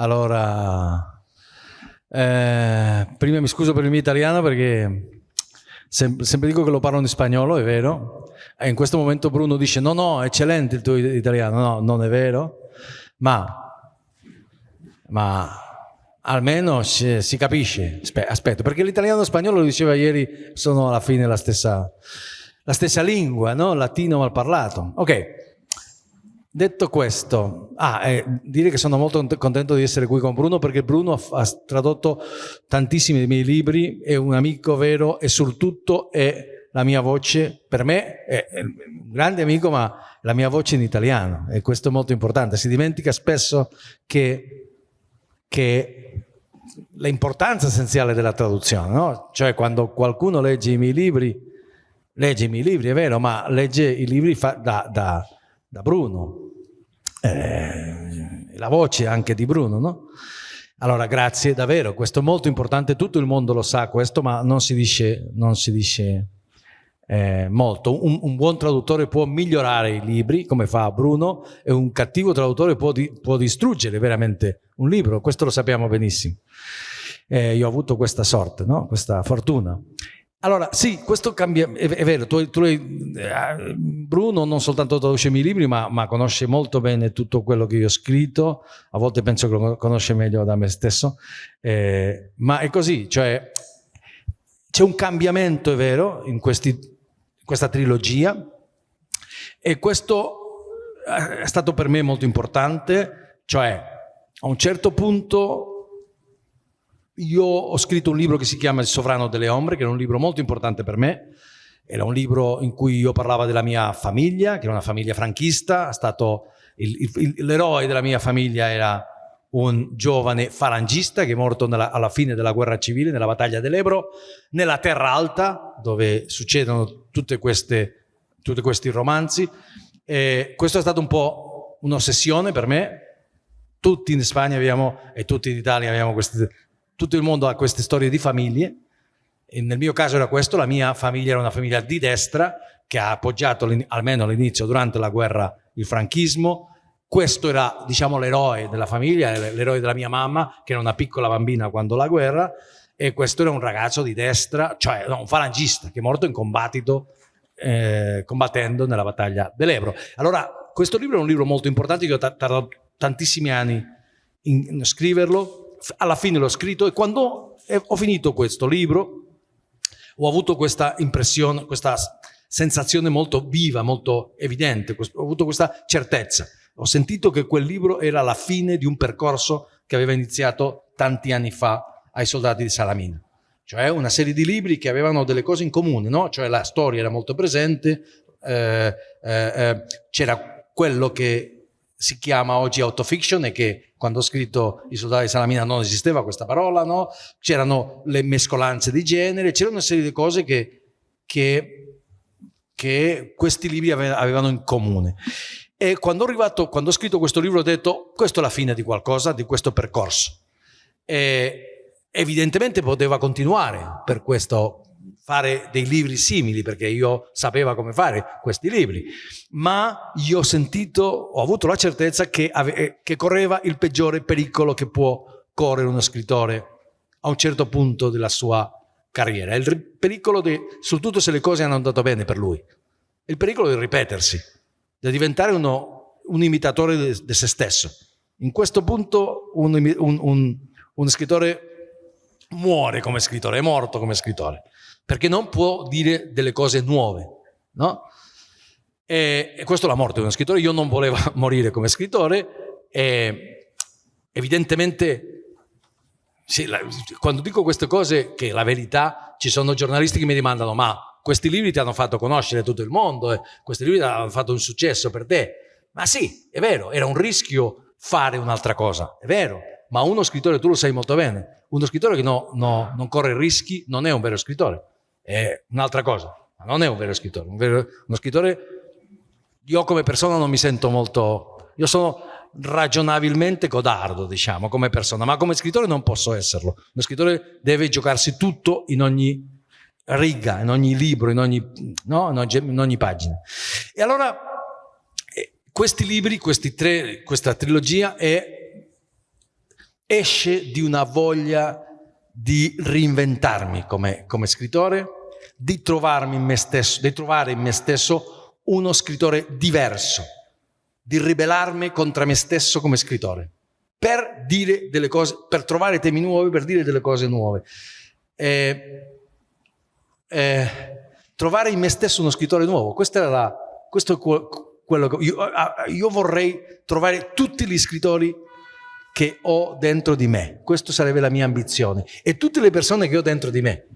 Allora, eh, prima mi scuso per il mio italiano perché sem sempre dico che lo parlo in spagnolo, è vero. E in questo momento Bruno dice no, no, eccellente il tuo italiano. No, non è vero. Ma, ma almeno si, capisce. Aspetta, perché l'italiano e lo spagnolo, lo diceva ieri, sono alla fine la stessa, la stessa lingua, no? Latino mal parlato. Ok. Detto questo, ah, eh, dire che sono molto contento di essere qui con Bruno perché Bruno ha, ha tradotto tantissimi dei miei libri, è un amico vero e soprattutto è la mia voce, per me è, è un grande amico ma la mia voce in italiano e questo è molto importante. Si dimentica spesso che, che l'importanza essenziale della traduzione, no? cioè quando qualcuno legge i miei libri, legge i miei libri, è vero, ma legge i libri da, da, da Bruno, eh, la voce anche di Bruno, no? Allora, grazie, davvero, questo è molto importante, tutto il mondo lo sa questo, ma non si dice, non si dice eh, molto. Un, un, buon traduttore può migliorare i libri, come fa Bruno, e un cattivo traduttore può, di, può distruggere veramente un libro, questo lo sappiamo benissimo. Eh, io ho avuto questa sorte, no? questa fortuna. Allora, sì, questo cambia, è, è vero, tu, tu, eh, Bruno non soltanto traduce i miei libri, ma, ma, conosce molto bene tutto quello che io ho scritto, a volte penso che lo conosce meglio da me stesso, eh, ma è così, cioè c'è un cambiamento, è vero, in, questi, in questa trilogia. E questo è stato per me molto importante, cioè a un certo punto io ho scritto un libro che si chiama Il sovrano delle ombre, che è un libro molto importante per me. Era un libro in cui io parlavo della mia famiglia, che era una famiglia franchista. L'eroe della mia famiglia era un giovane falangista che è morto nella, alla fine della guerra civile, nella battaglia dell'Ebro, nella Terra Alta, dove succedono queste, tutti questi romanzi. E questo è stato un po' un'ossessione per me. Tutti in Spagna abbiamo, e tutti in Italia abbiamo queste tutto il mondo ha queste storie di famiglie. E nel mio caso era questo, la mia famiglia era una famiglia di destra che ha appoggiato almeno all'inizio durante la guerra il franchismo, questo era diciamo l'eroe della famiglia, l'eroe della mia mamma che era una piccola bambina quando la guerra. E questo era un ragazzo di destra, cioè no, un falangista che è morto in combattito eh, combattendo nella battaglia dell'Ebro. Allora questo libro è un libro molto importante che ho tardato tantissimi anni in scriverlo alla fine l'ho scritto e quando ho finito questo libro ho avuto questa impressione, questa sensazione molto viva, molto evidente, ho avuto questa certezza. Ho sentito che quel libro era la fine di un percorso che aveva iniziato tanti anni fa ai soldati di Salamina. Cioè una serie di libri che avevano delle cose in comune, no? Cioè la storia era molto presente, eh, eh, eh c'era quello che si chiama oggi autofiction e che quando ho scritto I soldati di Salamina non esisteva questa parola, no? c'erano le mescolanze di genere, c'era una serie di cose che, che, che questi libri avevano in comune. E quando, arrivato, quando ho scritto questo libro ho detto questa è la fine di qualcosa, di questo percorso. E evidentemente poteva continuare per questo fare dei libri simili perché io sapevo come fare questi libri, ma io ho sentito, ho avuto la certezza che, ave, che correva il peggiore pericolo che può correre uno scrittore a un certo punto della sua carriera. Il pericolo di, soprattutto se le cose hanno andato bene per lui, il pericolo di ripetersi, di diventare uno, un imitatore di se stesso. In questo punto un, un, un, uno scrittore muore come scrittore, è morto come scrittore perché non può dire delle cose nuove, no? E, e questo è la morte di uno scrittore, io non volevo morire come scrittore. E evidentemente sì, la, quando dico queste cose, che la verità, ci sono giornalisti che mi domandano ma questi libri ti hanno fatto conoscere tutto il mondo, eh, questi libri hanno fatto un successo per te. Ma sì, è vero, era un rischio fare un'altra cosa, è vero, ma uno scrittore, tu lo sai molto bene, uno scrittore che no, no, non corre rischi non è un vero scrittore è un'altra cosa, ma non è un vero scrittore. Un vero, uno scrittore, io come persona non mi sento molto, io sono ragionabilmente codardo, diciamo, come persona, ma come scrittore non posso esserlo. Uno scrittore deve giocarsi tutto in ogni riga, in ogni libro, in ogni, no? in ogni, in ogni pagina. E allora eh, questi libri, questi tre, questa trilogia è esce di una voglia di reinventarmi come, come scrittore, di in stesso, di trovare in me stesso uno scrittore diverso, di ribellarmi contro me stesso come scrittore, per dire delle cose, per trovare temi nuovi, per dire delle cose nuove. Eh, eh, trovare in me stesso uno scrittore nuovo, questo, la, questo è quello che io, io vorrei trovare tutti gli scrittori che ho dentro di me. Questa sarebbe la mia ambizione. E tutte le persone che ho dentro di me.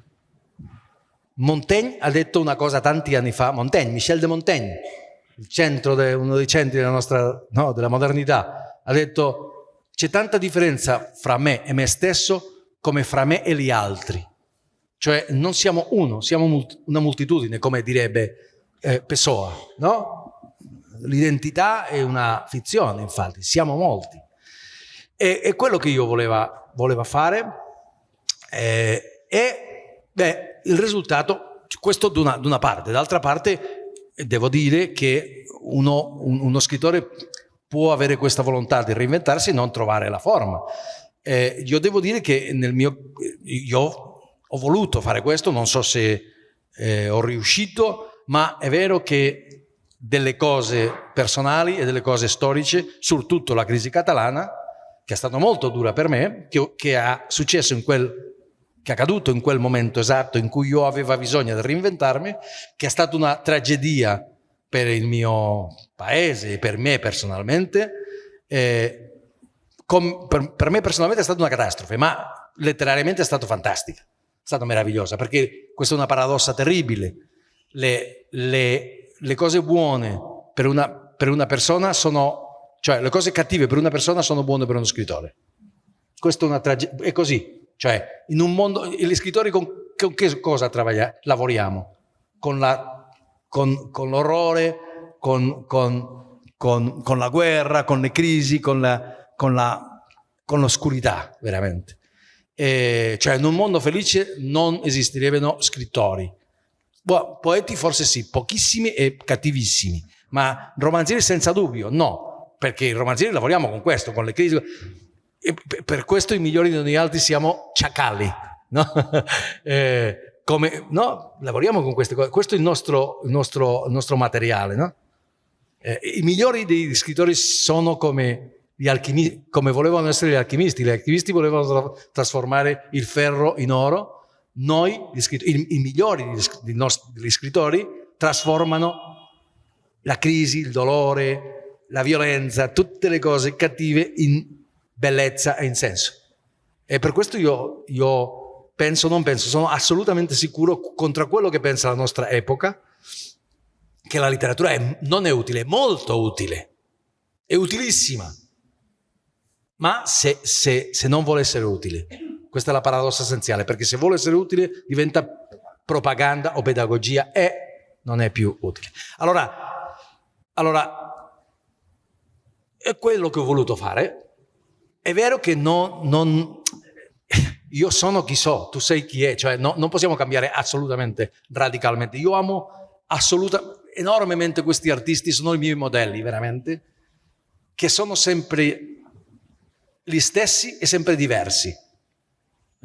Montaigne ha detto una cosa tanti anni fa, Montaigne, Michel de Montaigne, de, uno dei centri della nostra, no, della modernità, ha detto c'è tanta differenza fra me e me stesso come fra me e gli altri. Cioè non siamo uno, siamo una moltitudine, come direbbe eh, Pessoa, no? L'identità è una fizione, infatti, siamo molti. E, e quello che io voleva, voleva fare eh, e beh, il risultato, questo da una, parte, d'altra parte devo dire che uno, un, uno, scrittore può avere questa volontà di reinventarsi e non trovare la forma. Eh, io devo dire che nel mio, io ho voluto fare questo, non so se eh, ho riuscito, ma è vero che delle cose personali e delle cose storiche, soprattutto la crisi catalana, che è stata molto dura per me, che, che ha successo in quel che è accaduto in quel momento esatto in cui io avevo bisogno di reinventarmi, che è stata una tragedia per il mio paese e per me personalmente. Eh, com, per, per, me personalmente è stata una catastrofe, ma letterariamente è stata fantastica, è stata meravigliosa, perché questa è una paradossa terribile. Le, le, le cose buone per una, per una persona sono cioè le cose cattive per una persona sono buone per uno scrittore. Questo è una tragedia, è così. Cioè, in un mondo, gli scrittori con, con che cosa lavoriamo? Con, la, con, con l'orrore, con, la guerra, con le crisi, con, l'oscurità, veramente. E, cioè, in un mondo felice non esisterebbero scrittori. Boh, poeti forse sì, pochissimi e cattivissimi, ma romanzieri senza dubbio, no perché i romanzieri lavoriamo con questo, con le crisi. E per questo i migliori di noi altri siamo ciacalli, no? eh, come, no? Lavoriamo con queste cose, questo è il nostro, il nostro, il nostro materiale, no? eh, I migliori dei scrittori sono come gli come volevano essere gli alchimisti, gli alchimisti volevano trasformare il ferro in oro, noi, i, i migliori degli, degli scrittori, trasformano la crisi, il dolore, la violenza, tutte le cose cattive in bellezza e in senso. E per questo io, io penso, non penso, sono assolutamente sicuro contro quello che pensa la nostra epoca, che la letteratura è, non è utile, è molto utile, è utilissima, ma se, se, se non vuole essere utile. Questa è la paradossa essenziale, perché se vuole essere utile diventa propaganda o pedagogia e non è più utile. Allora, allora è quello che ho voluto fare. È vero che non, non, io sono chi so, tu sei chi è, cioè no, non possiamo cambiare assolutamente, radicalmente. Io amo assolutamente, enormemente questi artisti, sono i miei modelli veramente, che sono sempre gli stessi e sempre diversi.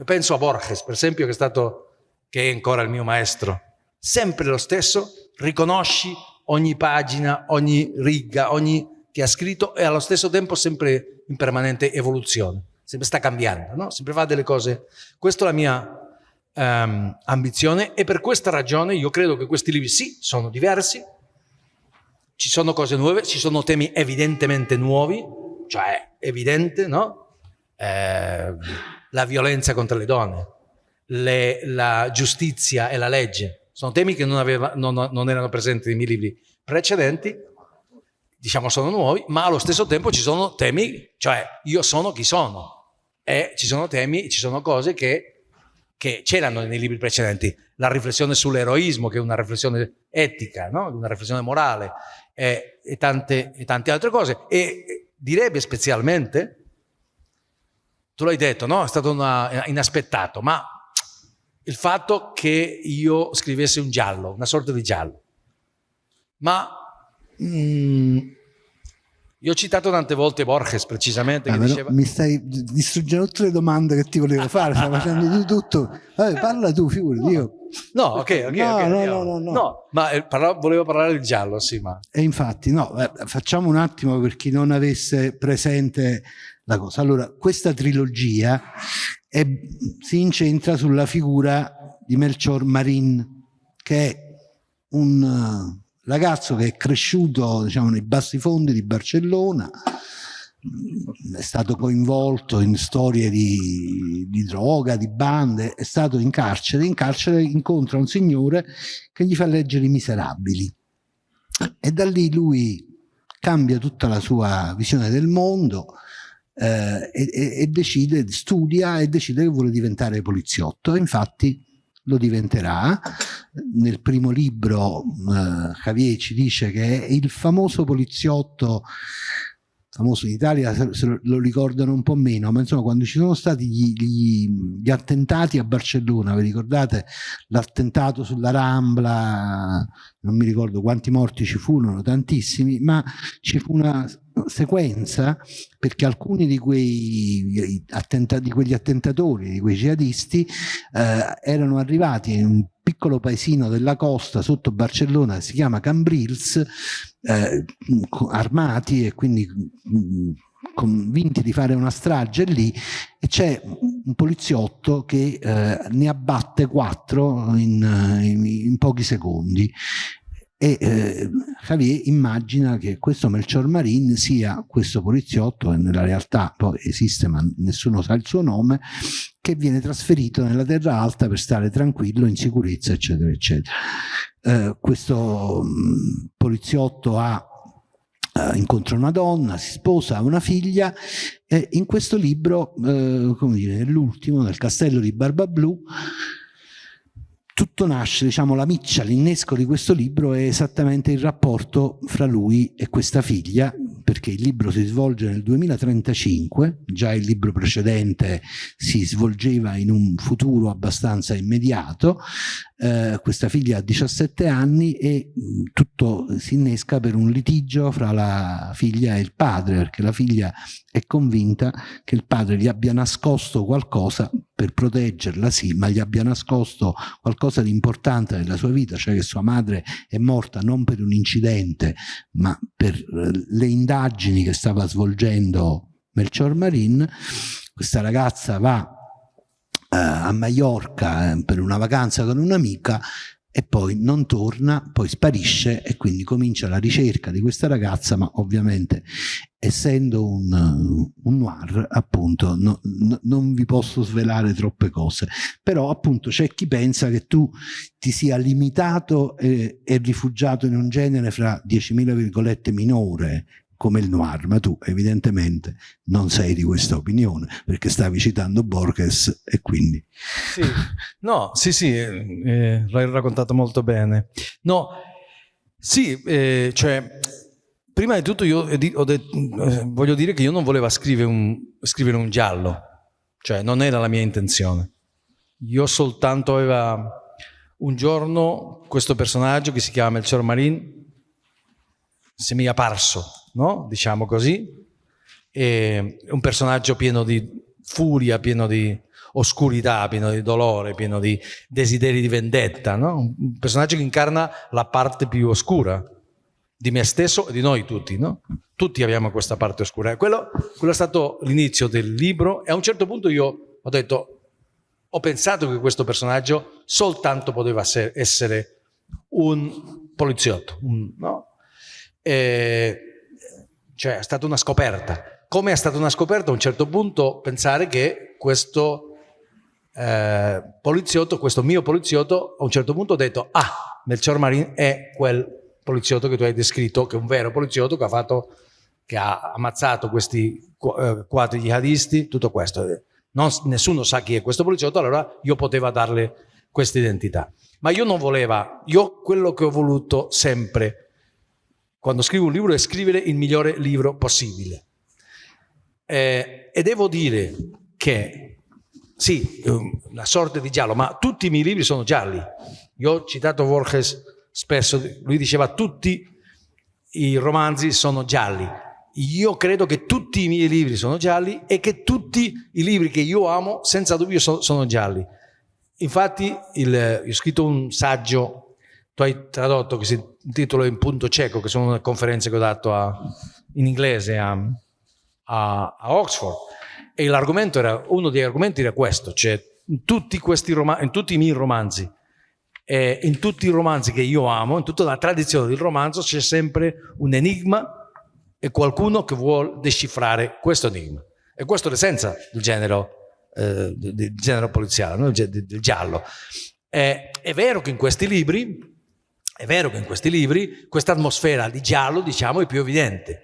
Penso a Borges, per esempio, che è stato, che è ancora il mio maestro. Sempre lo stesso, riconosci ogni pagina, ogni riga, ogni che ha scritto e allo stesso tempo sempre in permanente evoluzione, sempre sta cambiando, no? sempre fa delle cose. Questa è la mia um, ambizione e per questa ragione io credo che questi libri sì, sono diversi, ci sono cose nuove, ci sono temi evidentemente nuovi, cioè evidente, no? Eh, la violenza contro le donne, le, la giustizia e la legge, sono temi che non, aveva, non, non erano presenti nei miei libri precedenti, diciamo sono nuovi, ma allo stesso tempo ci sono temi, cioè io sono chi sono e ci sono temi, ci sono cose che, che c'erano nei libri precedenti, la riflessione sull'eroismo che è una riflessione etica, no? una riflessione morale e, e, tante, e tante altre cose e direbbe specialmente, tu l'hai detto, no? è stato una, inaspettato, ma il fatto che io scrivessi un giallo, una sorta di giallo, ma Mm, Io ho citato tante volte Borges precisamente. Ah, diceva... Mi stai distruggendo tutte le domande che ti volevo fare, stai facendo di tutto. Vabbè, parla tu, figurati. Io... No, ok, ok. No, okay, no, no, no, no, no. ma eh, parla... volevo parlare del giallo, sì, ma... E infatti, no, eh, facciamo un attimo per chi non avesse presente la cosa. Allora, questa trilogia è, si incentra sulla figura di Melchior Marin, che è un ragazzo che è cresciuto diciamo, nei bassi fondi di Barcellona, è stato coinvolto in storie di, di, droga, di bande, è stato in carcere, in carcere incontra un signore che gli fa leggere i miserabili. E da lì lui cambia tutta la sua visione del mondo eh, e, e, decide, studia e decide che vuole diventare poliziotto. Infatti lo diventerà. Nel primo libro eh, Javier ci dice che è il famoso poliziotto famoso in Italia se lo ricordano un po' meno, ma insomma quando ci sono stati gli, gli, gli attentati a Barcellona, vi ricordate l'attentato sulla Rambla, non mi ricordo quanti morti ci furono, tantissimi, ma ci fu una sequenza perché alcuni di, quei di quegli attentatori, di quei jihadisti eh, erano arrivati in un piccolo paesino della costa sotto Barcellona, si chiama Cambrils, eh, armati e quindi mm, convinti di fare una strage lì e c'è un poliziotto che eh, ne abbatte quattro in, in, in pochi secondi. E eh, Javier immagina che questo Melchior Marin sia questo poliziotto e nella realtà poi esiste ma nessuno sa il suo nome che viene trasferito nella terra alta per stare tranquillo in sicurezza eccetera eccetera. Eh, questo mh, poliziotto ha eh, incontra una donna, si sposa, ha una figlia e in questo libro, eh, come dire, nell'ultimo, nel castello di Barbablù, tutto nasce, diciamo, la miccia, l'innesco di questo libro è esattamente il rapporto fra lui e questa figlia, perché il libro si svolge nel 2035, già il libro precedente si svolgeva in un futuro abbastanza immediato, eh, questa figlia ha 17 anni e mh, tutto si innesca per un litigio fra la figlia e il padre, perché la figlia è convinta che il padre gli abbia nascosto qualcosa per proteggerla, sì, ma gli abbia nascosto qualcosa di importante nella sua vita, cioè che sua madre è morta non per un incidente, ma per eh, le indagini che stava svolgendo Melchior Marin. Questa ragazza va a Mallorca eh, per una vacanza con un'amica e poi non torna, poi sparisce e quindi comincia la ricerca di questa ragazza, ma ovviamente essendo un, un noir appunto no, no, non vi posso svelare troppe cose, però appunto c'è chi pensa che tu ti sia limitato e, e rifugiato in un genere fra 10.000 virgolette minore come il noir, ma tu evidentemente non sei di questa opinione, perché stavi citando Borges e quindi... Sì, no, sì, sì, eh, l'hai raccontato molto bene. No, sì, eh, cioè, prima di tutto io eh, voglio dire che io non volevo scrivere un, scrivere un giallo, cioè non era la mia intenzione. Io soltanto aveva un giorno questo personaggio che si chiama Melchior Marin, se mi è apparso no? diciamo così, è un personaggio pieno di furia, pieno di oscurità, pieno di dolore, pieno di desideri di vendetta, no? un personaggio che incarna la parte più oscura di me stesso e di noi tutti, no? Tutti abbiamo questa parte oscura. Quello, quello è stato l'inizio del libro e a un certo punto io ho detto, ho pensato che questo personaggio soltanto poteva essere un poliziotto, no? E cioè è stata una scoperta. Come è stata una scoperta a un certo punto pensare che questo eh, poliziotto, questo mio poliziotto, a un certo punto ha detto ah, Melchior Marin è quel poliziotto che tu hai descritto, che è un vero poliziotto che ha, fatto, che ha ammazzato questi eh, quattro jihadisti, tutto questo. Non, nessuno sa chi è questo poliziotto, allora io potevo darle questa identità. Ma io non volevo, io quello che ho voluto sempre quando scrivo un libro è scrivere il migliore libro possibile. Eh, e devo dire che, sì, la sorte di giallo, ma tutti i miei libri sono gialli. Io ho citato Borges spesso, lui diceva tutti i romanzi sono gialli. io credo che tutti i miei libri sono gialli e che tutti i libri che io amo senza dubbio sono, sono gialli. Infatti il, ho scritto un saggio, tu hai tradotto che si intitola In punto cieco, che sono conferenze che ho dato a, in inglese a, a, a Oxford e l'argomento era, uno degli argomenti era questo, cioè in tutti, in tutti i miei romanzi eh, in tutti i romanzi che io amo, in tutta la tradizione del romanzo c'è sempre un enigma e qualcuno che vuole decifrare questo enigma. E questo è l'essenza del genere, eh, del genere poliziale, no? del, giallo. Eh, è vero che in questi libri, è vero che in questi libri questa atmosfera di giallo, diciamo, è più evidente,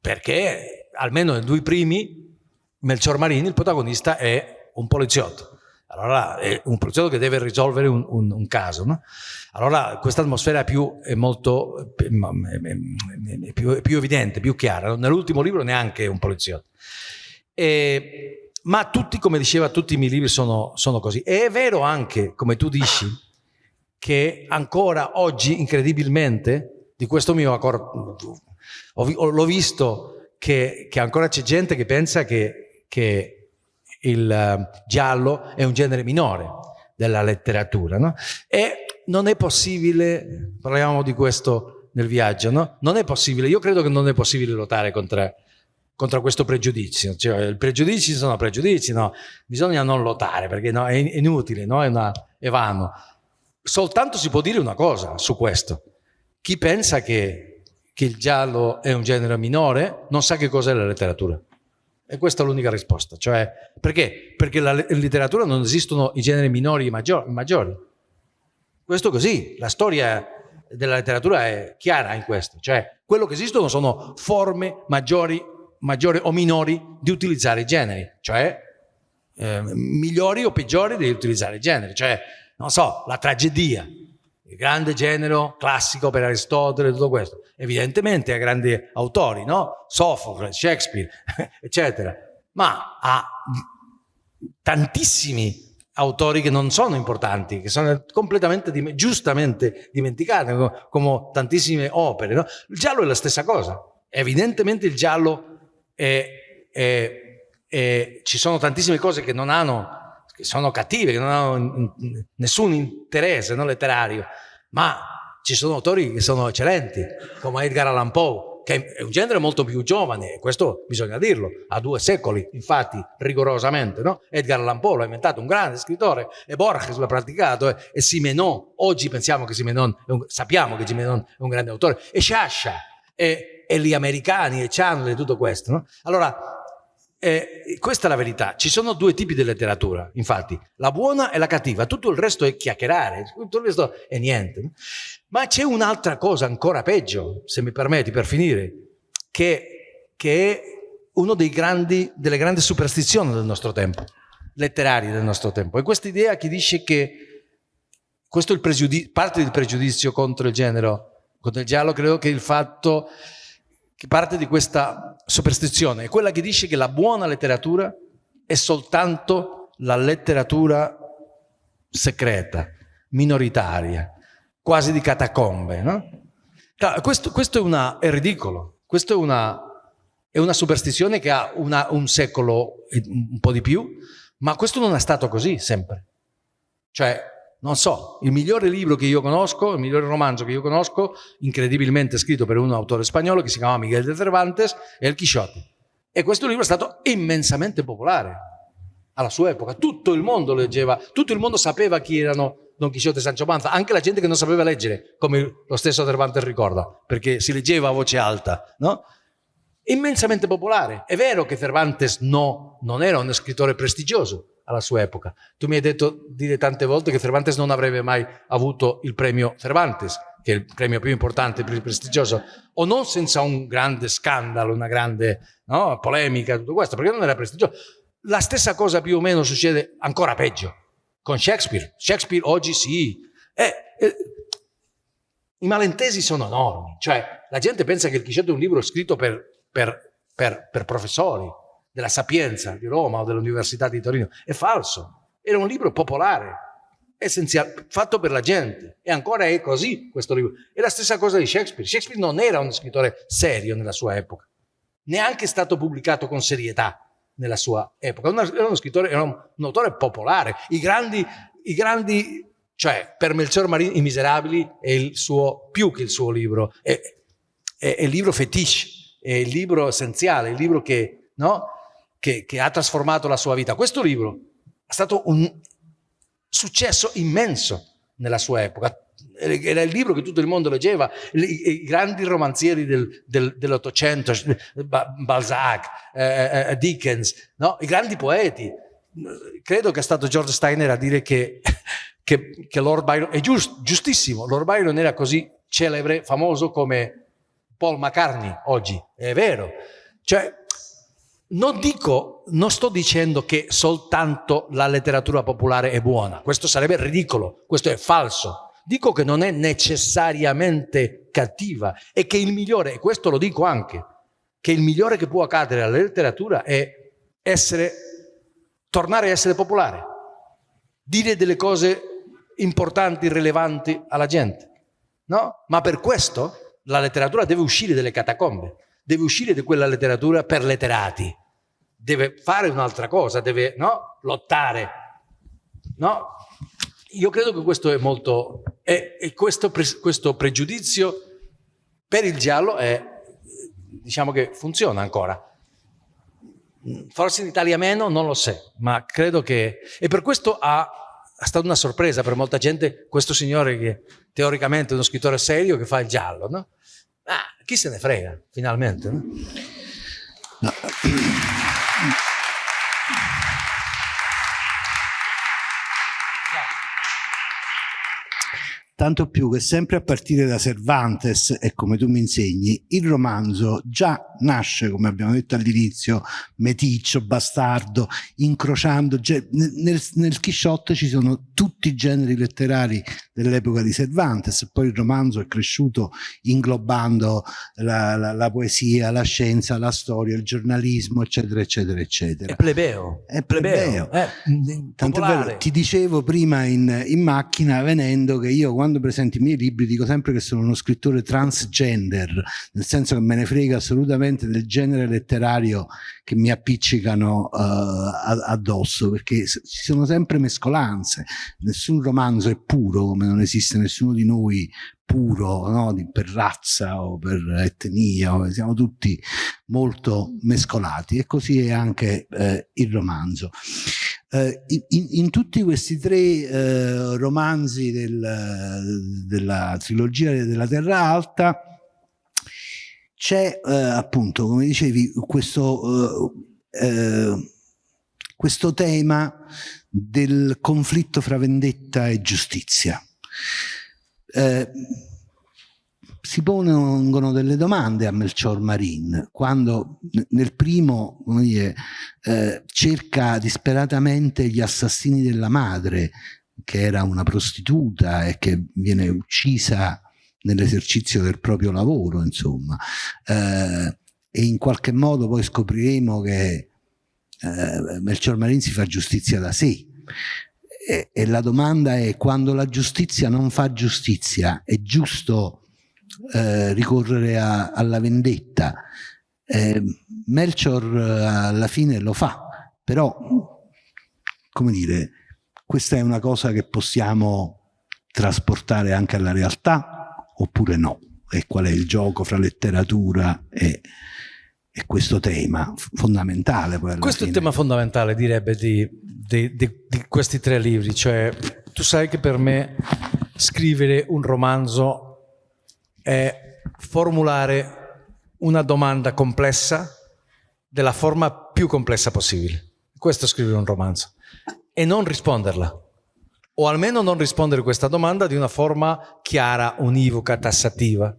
perché almeno nei due primi, Melchior Marini, il protagonista, è un poliziotto allora è un progetto che deve risolvere un, un, un caso. No? Allora questa atmosfera più, è molto è, è più, più, evidente, più chiara. Nell'ultimo libro neanche un poliziotto. E, ma tutti, come diceva, tutti i miei libri sono, sono così. E è vero anche, come tu dici, che ancora oggi, incredibilmente, di questo mio accordo, l'ho visto che, che ancora c'è gente che pensa che, che il eh, giallo è un genere minore della letteratura. No? E non è possibile, parliamo di questo nel viaggio, no? non è possibile, io credo che non è possibile lottare contro, contro questo pregiudizio, cioè i pregiudizi sono pregiudizi, no? bisogna non lottare perché no, è inutile, no? è, una, è vano. Soltanto si può dire una cosa su questo, chi pensa che, che il giallo è un genere minore non sa che cos'è la letteratura. E questa è l'unica risposta. Cioè, perché? Perché la letteratura non esistono i generi minori e maggiori. Questo così, la storia della letteratura è chiara in questo. Cioè, quello che esistono sono forme maggiori, maggiori o minori di utilizzare i generi. Cioè, eh, migliori o peggiori di utilizzare i generi. Cioè, non so, la tragedia, il grande genere classico per Aristotele, tutto questo. Evidentemente ha grandi autori, no? Sofocle, Shakespeare, eccetera, ma ha tantissimi autori che non sono importanti, che sono completamente, giustamente dimenticati, come tantissime opere. No? Il giallo è la stessa cosa. Evidentemente il giallo è, è, è, ci sono tantissime cose che non hanno che sono cattive, che non hanno nessun interesse no, letterario, ma ci sono autori che sono eccellenti, come Edgar Allan Poe, che è un genere molto più giovane, questo bisogna dirlo, ha due secoli, infatti, rigorosamente, no? Edgar Allan Poe l'ha inventato, un grande scrittore, e Borges l'ha praticato, e, e Simenon, oggi pensiamo che Simenon, un, sappiamo che Simenon è un grande autore, e Sciascia, e, e gli americani, e Chandler, e tutto questo, no? Allora, eh, questa è la verità, ci sono due tipi di letteratura, infatti, la buona e la cattiva, tutto il resto è chiacchierare, tutto il resto è niente. Ma c'è un'altra cosa ancora peggio, se mi permetti, per finire, che, che è una delle grandi superstizioni del nostro tempo, letterarie del nostro tempo. E questa idea che dice che questo è il parte del pregiudizio contro il genere, contro il giallo, credo che il fatto che parte di questa superstizione, è quella che dice che la buona letteratura è soltanto la letteratura segreta, minoritaria, quasi di catacombe. No? Questo, questo è, una, è, ridicolo, questo è una, è una superstizione che ha una, un secolo un po' di più, ma questo non è stato così sempre. Cioè, non so, il migliore libro che io conosco, il migliore romanzo che io conosco, incredibilmente scritto per un autore spagnolo che si chiama Miguel de Cervantes, è Il Quixote. E questo libro è stato immensamente popolare alla sua epoca. Tutto il mondo leggeva, tutto il mondo sapeva chi erano Don Quixote e Sancho Panza, anche la gente che non sapeva leggere, come lo stesso Cervantes ricorda, perché si leggeva a voce alta, no? Immensamente popolare. È vero che Cervantes no, non era un scrittore prestigioso, alla sua epoca. Tu mi hai detto dire tante volte che Cervantes non avrebbe mai avuto il premio Cervantes, che è il premio più importante, più prestigioso, o non senza un grande scandalo, una grande no, polemica, tutto questo, perché non era prestigioso. La stessa cosa più o meno succede ancora peggio con Shakespeare. Shakespeare oggi sì. Eh, eh, I malintesi sono enormi, cioè la gente pensa che il Chisciotte è un libro scritto per, per, per, per professori, della Sapienza di Roma o dell'Università di Torino. È falso. Era un libro popolare, essenziale, fatto per la gente. E ancora è così questo libro. È la stessa cosa di Shakespeare. Shakespeare non era un scrittore serio nella sua epoca. neanche stato pubblicato con serietà nella sua epoca. Era uno scrittore, era un, autore popolare. I grandi, i grandi, cioè per Melchior Marin I Miserabili è il suo, più che il suo libro, è, è, è il libro fetiche, è il libro essenziale, il libro che, no? Che, che ha trasformato la sua vita. Questo libro è stato un successo immenso nella sua epoca era il libro che tutto il mondo leggeva, i, grandi romanzieri del, del, dell'Ottocento, Balzac, eh, eh, eh, Dickens, no? i grandi poeti. Credo che è stato George Steiner a dire che, che, che Lord Byron, è giust, giustissimo, Lord Byron era così celebre, famoso come Paul McCartney oggi, è vero. Cioè, non dico, non sto dicendo che soltanto la letteratura popolare è buona, questo sarebbe ridicolo, questo è falso. Dico che non è necessariamente cattiva e che il migliore, e questo lo dico anche, che il migliore che può accadere alla letteratura è essere, tornare a essere popolare, dire delle cose importanti, rilevanti alla gente. No? Ma per questo la letteratura deve uscire dalle catacombe, deve uscire da quella letteratura per letterati, deve fare un'altra cosa, deve no? lottare. No? Io credo che questo è molto... E, questo, pre, questo pregiudizio per il giallo è, diciamo che funziona ancora. Forse in Italia meno, non lo so, ma credo che... E per questo ha, è stata una sorpresa per molta gente questo signore che teoricamente è uno scrittore serio che fa il giallo, no? Ah, chi se ne frega, finalmente, no? no. Tanto più che sempre a partire da Cervantes, e come tu mi insegni, il romanzo già nasce, come abbiamo detto all'inizio, meticcio, bastardo, incrociando, nel, nel Chisciotte ci sono tutti i generi letterari dell'epoca di Cervantes, poi il romanzo è cresciuto inglobando la, la, la, poesia, la scienza, la storia, il giornalismo, eccetera, eccetera, eccetera. È plebeo. È plebeo. È Tanto vero, ti dicevo prima in, in macchina venendo che io quando quando presento i miei libri dico sempre che sono uno scrittore transgender, nel senso che me ne frega assolutamente del genere letterario che mi appiccicano uh, addosso, perché ci sono sempre mescolanze, nessun romanzo è puro, come non esiste nessuno di noi puro no? per razza o per etnia, siamo tutti molto mescolati e così è anche eh, il romanzo. Eh, in, in, tutti questi tre eh, romanzi del, della trilogia della Terra Alta c'è eh, appunto, come dicevi, questo, eh, eh, questo tema del conflitto fra vendetta e giustizia. Eh, si pongono delle domande a Melchior Marin quando nel primo dire, eh, cerca disperatamente gli assassini della madre che era una prostituta e che viene uccisa nell'esercizio del proprio lavoro insomma. Eh, e in qualche modo poi scopriremo che eh, Melchior Marin si fa giustizia da sé. E, e la domanda è quando la giustizia non fa giustizia è giusto eh, ricorrere a, alla vendetta. Eh, Melchior eh, alla fine lo fa, però, come dire, questa è una cosa che possiamo trasportare anche alla realtà oppure no? E qual è il gioco fra letteratura e, e questo tema fondamentale? questo fine. è il tema fondamentale, direbbe, di, di, di, di questi tre libri. Cioè, tu sai che per me scrivere un romanzo è formulare una domanda complessa della forma più complessa possibile. Questo è scrivere un romanzo. E non risponderla. O almeno non rispondere a questa domanda di una forma chiara, univoca, tassativa.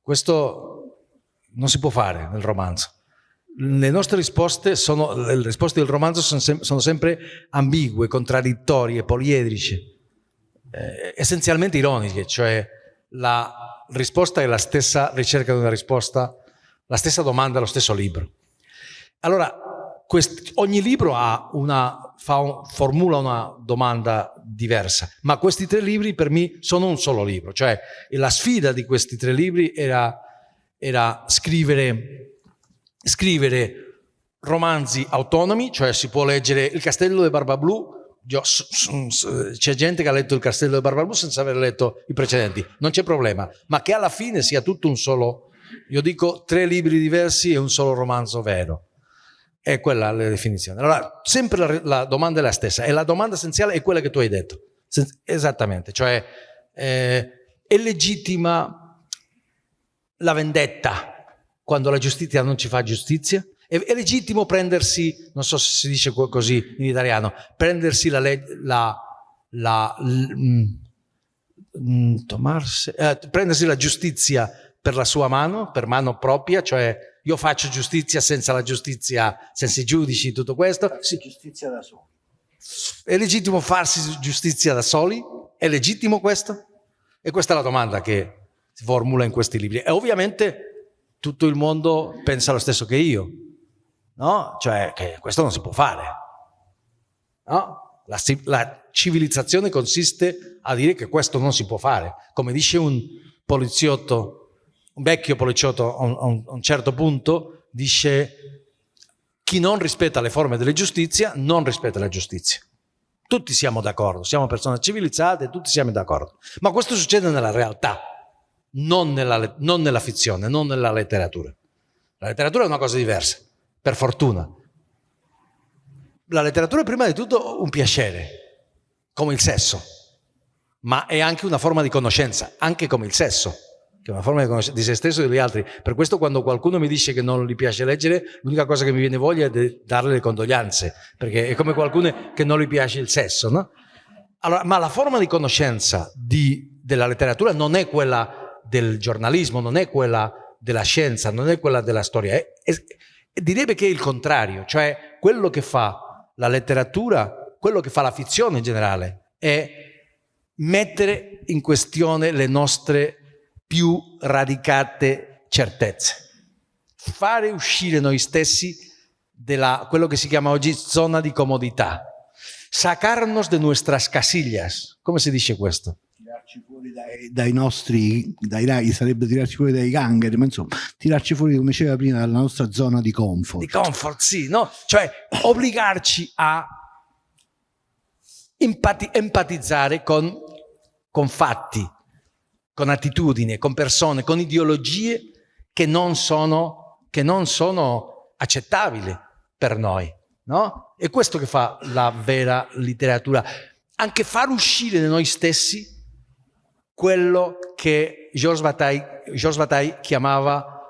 Questo non si può fare nel romanzo. Le nostre risposte, sono, le risposte del romanzo sono, sem sono sempre ambigue, contraddittorie, poliedriche, eh, essenzialmente ironiche, cioè la risposta è la stessa ricerca di una risposta, la stessa domanda, lo stesso libro. Allora, quest, ogni libro una, un, formula una domanda diversa, ma questi tre libri per me sono un solo libro, cioè la sfida di questi tre libri era, era scrivere scrivere romanzi autonomi, cioè si può leggere Il Castello di Barbablù, c'è gente che ha letto Il Castello di Barbablù senza aver letto i precedenti, non c'è problema, ma che alla fine sia tutto un solo, io dico tre libri diversi e un solo romanzo vero. È quella la definizione. Allora, sempre la, la domanda è la stessa e la domanda essenziale è quella che tu hai detto. Esattamente, cioè eh, è legittima la vendetta quando la giustizia non ci fa giustizia? È, è legittimo prendersi, non so se si dice così in italiano, prendersi la, la, la mm, mm, eh, prendersi la giustizia per la sua mano, per mano propria, cioè io faccio giustizia senza la giustizia, senza i giudici, tutto questo. Sì. Giustizia da soli. È legittimo farsi giustizia da soli? È legittimo questo? E questa è la domanda che si formula in questi libri. E ovviamente tutto il mondo pensa lo stesso che io, no? Cioè che questo non si può fare, no? La, la civilizzazione consiste a dire che questo non si può fare. Come dice un poliziotto, un vecchio poliziotto a un, a un certo punto, dice chi non rispetta le forme della giustizia non rispetta la giustizia. Tutti siamo d'accordo, siamo persone civilizzate, tutti siamo d'accordo. Ma questo succede nella realtà non nella, non nella fizione, non nella letteratura. La letteratura è una cosa diversa, per fortuna. La letteratura è prima di tutto un piacere, come il sesso, ma è anche una forma di conoscenza, anche come il sesso, che è una forma di, di se stesso e degli altri. Per questo quando qualcuno mi dice che non gli piace leggere, l'unica cosa che mi viene voglia è di darle le condoglianze, perché è come qualcuno che non gli piace il sesso, no? Allora, ma la forma di conoscenza di, della letteratura non è quella del giornalismo, non è quella della scienza, non è quella della storia, è, è, direbbe che è il contrario, cioè quello che fa la letteratura, quello che fa la fizione in generale, è mettere in questione le nostre più radicate certezze, fare uscire noi stessi da quello che si chiama oggi zona di comodità, sacarnos de nuestras casillas, come si dice questo? Tirarci fuori dai, dai nostri, dai rai, sarebbe tirarci fuori dai gangheri, ma insomma, tirarci fuori, come diceva prima, dalla nostra zona di comfort. Di comfort, sì, no? Cioè, obbligarci a empati empatizzare con, con fatti, con attitudini, con persone, con ideologie che non sono, che non sono accettabili per noi. No? È questo che fa la vera letteratura. Anche far uscire da noi stessi quello che Georges Bataille, Georges Bataille chiamava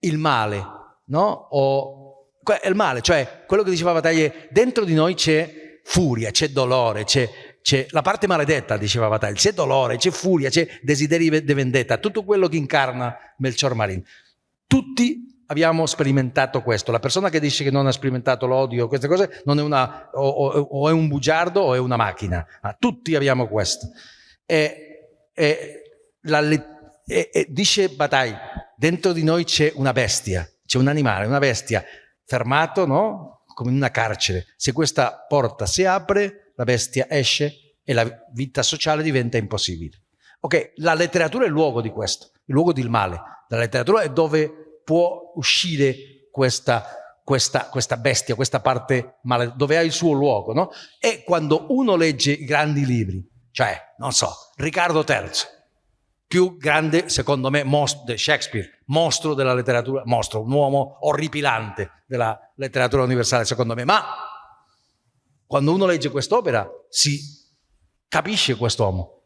il male, no? O, il male, cioè quello che diceva Bataille, dentro di noi c'è furia, c'è dolore, c'è la parte maledetta, diceva Bataille, c'è dolore, c'è furia, c'è desiderio di vendetta, tutto quello che incarna Melchior Marin. Tutti abbiamo sperimentato questo. La persona che dice che non ha sperimentato l'odio, queste cose, non è una, o, o, o, è un bugiardo o è una macchina. Ma tutti abbiamo questo. E e, la, e, e dice Bataille, dentro di noi c'è una bestia, c'è un animale, una bestia fermato, no? Come in una carcere. Se questa porta si apre, la bestia esce e la vita sociale diventa impossibile. Ok, la letteratura è il luogo di questo, il luogo del male. La letteratura è dove può uscire questa, questa, questa bestia, questa parte male, dove ha il suo luogo, no? E quando uno legge i grandi libri, cioè, non so, Riccardo III, più grande, secondo me, di Shakespeare, mostro della letteratura, mostro, un uomo orripilante della letteratura universale, secondo me. Ma quando uno legge quest'opera si capisce quest'uomo.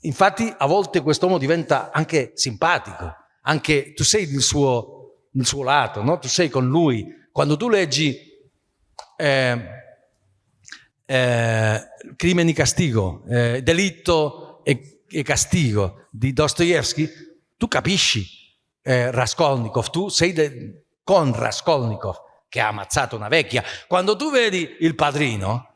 Infatti a volte quest'uomo diventa anche simpatico, anche tu sei nel suo, nel suo lato, no? tu sei con lui. Quando tu leggi eh, eh, Crimine e castigo, eh, delitto e, e, castigo di Dostoevsky, tu capisci eh, Raskolnikov, tu sei con Raskolnikov che ha ammazzato una vecchia. Quando tu vedi il padrino,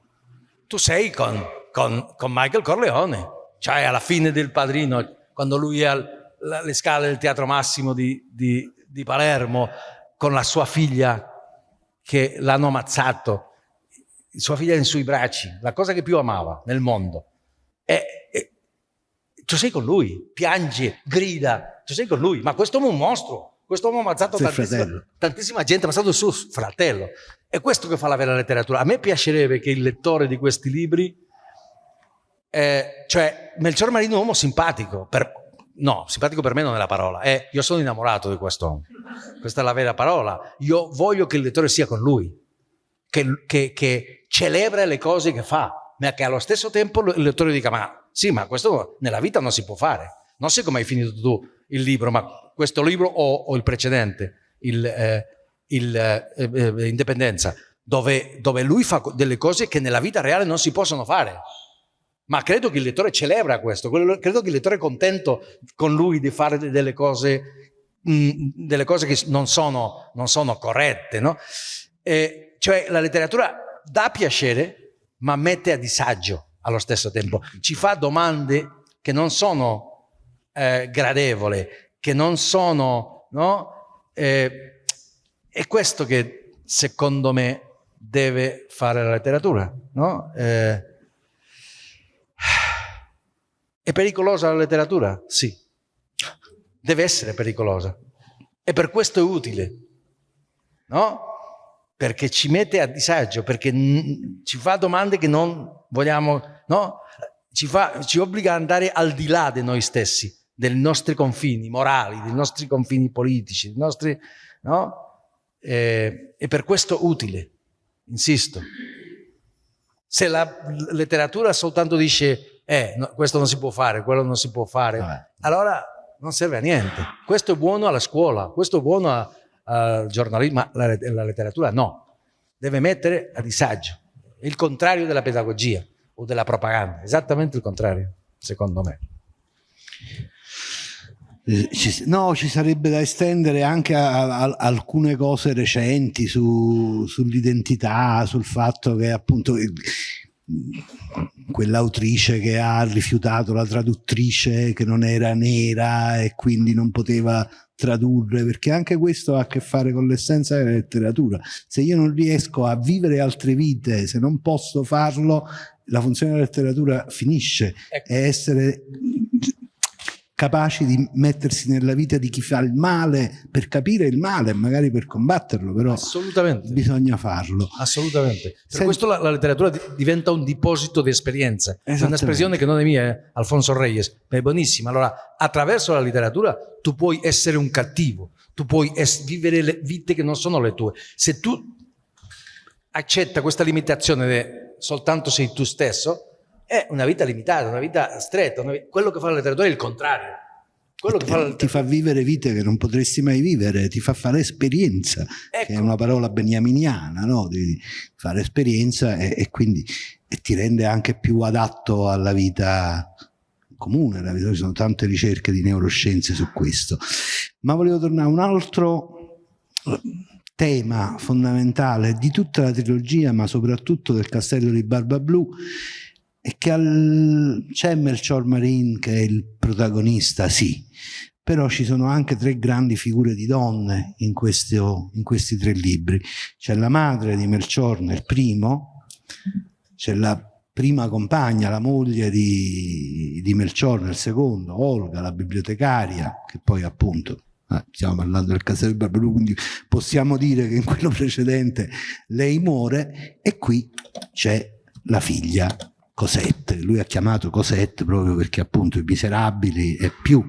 tu sei con, con, con Michael Corleone, cioè alla fine del padrino, quando lui è alle scale del Teatro Massimo di, di, di Palermo con la sua figlia che l'hanno ammazzato sua figlia in sui bracci, la cosa che più amava nel mondo. E, e tu sei con lui, piange, grida, tu sei con lui, ma questo è un mostro, Questo uomo ha ammazzato tantissima, tantissima, gente, ha ammazzato il suo fratello. È questo che fa la vera letteratura. A me piacerebbe che il lettore di questi libri, eh, cioè Melchior Marino è un uomo simpatico, per, no, simpatico per me non è la parola, è io sono innamorato di quest'uomo. Questa è la vera parola. Io voglio che il lettore sia con lui, che, che, che celebra le cose che fa, ma che allo stesso tempo il lettore dica ma sì, ma questo nella vita non si può fare. Non so come hai finito tu il libro, ma questo libro o, o il precedente, il, eh, il eh, eh, Indipendenza, dove, dove lui fa delle cose che nella vita reale non si possono fare. Ma credo che il lettore celebra questo, credo che il lettore è contento con lui di fare delle cose, mh, mm, delle cose che non sono, non sono corrette. No? E, cioè la letteratura dà piacere, ma mette a disagio allo stesso tempo. Ci fa domande che non sono eh, gradevoli, che non sono... No? Eh, è questo che secondo me deve fare la letteratura. No? Eh, è pericolosa la letteratura? Sì. Deve essere pericolosa. E per questo è utile. No? Perché ci mette a disagio, perché ci fa domande che non vogliamo, no? Ci, fa, ci obbliga ad andare al di là di noi stessi, dei nostri confini morali, dei nostri confini politici, dei nostri, no? E, è per questo utile, insisto. Se la letteratura soltanto dice, eh, no, questo non si può fare, quello non si può fare, Vabbè. allora non serve a niente. Questo è buono alla scuola, questo è buono al giornalismo, la, letteratura no. Deve mettere a disagio il contrario della pedagogia o della propaganda, esattamente il contrario, secondo me. Eh, no, ci sarebbe da estendere anche a, a alcune cose recenti su, sull'identità, sul fatto che appunto quell'autrice che ha rifiutato la traduttrice che non era nera e quindi non poteva tradurre, perché anche questo ha a che fare con l'essenza della letteratura. Se io non riesco a vivere altre vite, se non posso farlo, la funzione della letteratura finisce. Ecco. È essere capaci di mettersi nella vita di chi fa il male per capire il male, magari per combatterlo, però Assolutamente. bisogna farlo. Assolutamente. Per Senti... questo la, la, letteratura diventa un deposito di esperienze. È un'espressione che non è mia, eh? Alfonso Reyes, ma è buonissima. Allora, attraverso la letteratura tu puoi essere un cattivo, tu puoi vivere le vite che non sono le tue. Se tu accetta questa limitazione di soltanto sei tu stesso, è una vita limitata, una vita stretta. Una vita... Quello che fa la letteratura è il contrario. Quello che fa la... Ti fa vivere vite che non potresti mai vivere, ti fa fare esperienza, ecco. che è ecco. una parola beniaminiana, no? di fare esperienza e, e quindi e ti rende anche più adatto alla vita comune, ci sono tante ricerche di neuroscienze su questo. Ma volevo tornare a un altro tema fondamentale di tutta la trilogia, ma soprattutto del Castello di Barba Blu, e che c'è Melchior Marin che è il protagonista, sì, però ci sono anche tre grandi figure di donne in, questo, in questi tre libri. C'è la madre di Melchior nel primo, c'è la prima compagna, la moglie di, di Melchior nel secondo, Olga, la bibliotecaria, che poi appunto Ah, stiamo parlando del castello di Barberù, quindi possiamo dire che in quello precedente lei muore e qui c'è la figlia Cosette, lui ha chiamato Cosette proprio perché appunto I Miserabili è più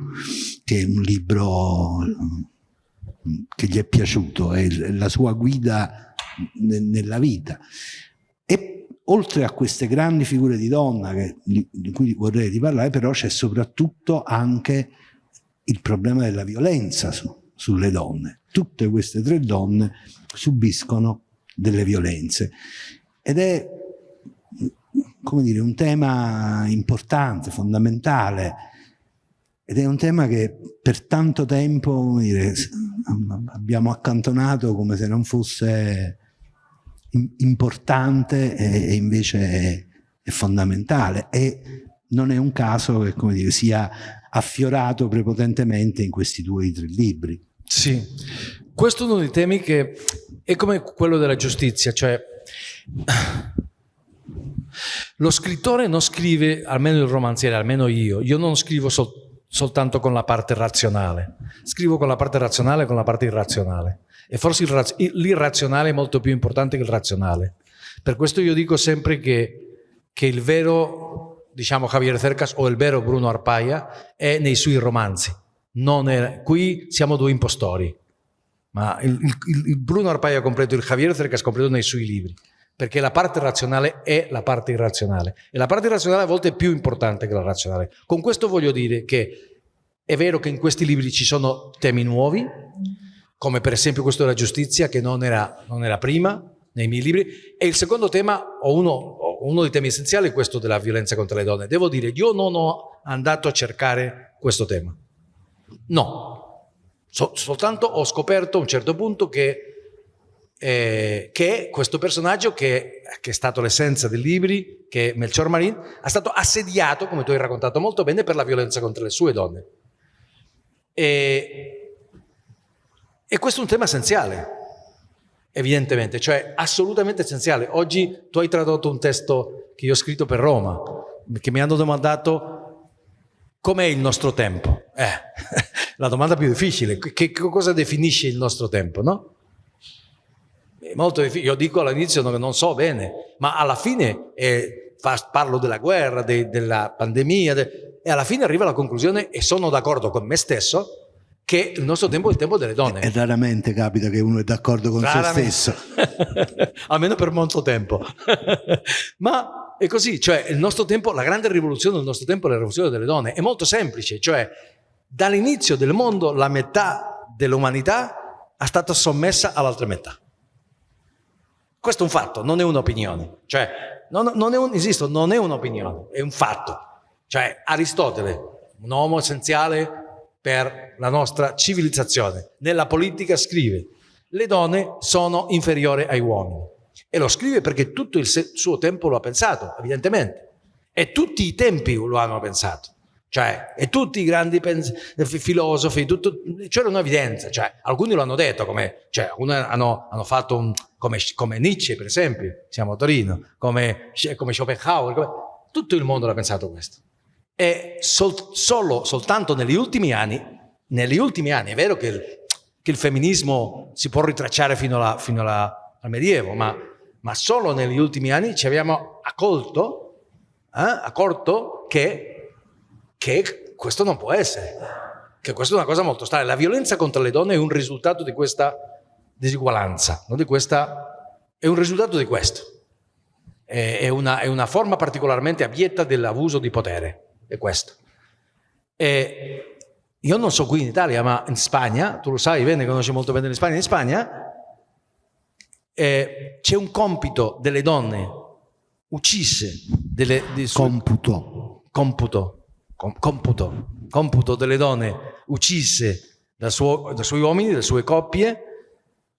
che un libro mm, che gli è piaciuto, è la sua guida nella vita. E oltre a queste grandi figure di donna che, di cui vorrei parlare, però c'è soprattutto anche il problema della violenza su, sulle donne. Tutte queste tre donne subiscono delle violenze ed è come dire, un tema importante, fondamentale, ed è un tema che per tanto tempo dire, abbiamo accantonato come se non fosse importante e, invece è, fondamentale e non è un caso che dire, sia affiorato prepotentemente in questi due tre libri. Sì, questo è uno dei temi che è come quello della giustizia, cioè lo scrittore non scrive, almeno il romanziere, almeno io, io non scrivo sol soltanto con la parte razionale, scrivo con la parte razionale e con la parte irrazionale. E forse l'irrazionale è molto più importante che il razionale. Per questo io dico sempre che, che il vero, diciamo, Javier Cercas o il vero Bruno Arpaia è nei suoi romanzi. È, qui siamo due impostori, ma il, il, il Bruno Arpaia completo, il Javier Cercas completo nei suoi libri perché la parte razionale è la parte irrazionale e la parte irrazionale a volte è più importante che la razionale. Con questo voglio dire che è vero che in questi libri ci sono temi nuovi, come per esempio questo della giustizia che non era, non era prima nei miei libri, e il secondo tema, o uno, uno dei temi essenziali, è questo della violenza contro le donne. Devo dire, io non ho andato a cercare questo tema. No, so, soltanto ho scoperto a un certo punto che eh, che questo personaggio che, che è stato l'essenza dei libri, che è Melchior Marin, è stato assediato, come tu hai raccontato molto bene, per la violenza contro le sue donne. E, e questo è un tema essenziale, evidentemente, cioè assolutamente essenziale. Oggi tu hai tradotto un testo che io ho scritto per Roma, che mi hanno domandato com'è il nostro tempo. Eh, la domanda più difficile, che, che cosa definisce il nostro tempo, no? Molto difficile, io dico all'inizio che non so bene, ma alla fine eh, parlo della guerra, de, della pandemia de, e alla fine arrivo alla conclusione e sono d'accordo con me stesso che il nostro tempo è il tempo delle donne. E raramente capita che uno è d'accordo con raramente. se stesso. Almeno per molto tempo. ma è così, cioè il nostro tempo, la grande rivoluzione del nostro tempo è la rivoluzione delle donne. È molto semplice, cioè dall'inizio del mondo la metà dell'umanità è stata sommessa all'altra metà. Questo è un fatto, non è un'opinione. Cioè, non, non, è un, esisto, non è un'opinione, è un fatto. Cioè, Aristotele, un uomo essenziale per la nostra civilizzazione, nella politica scrive le donne sono inferiori ai uomini. E lo scrive perché tutto il suo tempo lo ha pensato, evidentemente. E tutti i tempi lo hanno pensato. Cioè, e tutti i grandi filosofi, c'era un'evidenza, cioè, alcuni lo hanno detto, come, cioè, hanno, hanno fatto un, come, come, Nietzsche, per esempio, siamo a Torino, come, come Schopenhauer, come, tutto il mondo l'ha pensato questo. E sol, solo, soltanto negli ultimi anni, negli ultimi anni, è vero che il, che il femminismo si può ritracciare fino, alla, fino alla, al Medievo, ma, ma, solo negli ultimi anni ci abbiamo accolto, eh, accorto che che questo non può essere, che questa è una cosa molto strana. La violenza contro le donne è un risultato di questa disuguaglianza, no? di questa, è un risultato di questo. È una, è una forma particolarmente abietta dell'abuso di potere, è questo. E io non so qui in Italia, ma in Spagna, tu lo sai bene, conosci molto bene in Spagna, in Spagna eh, c'è un compito delle donne uccise, delle, di computo. computo computo, computo delle donne uccise dai suo, da suoi uomini, dalle sue coppie,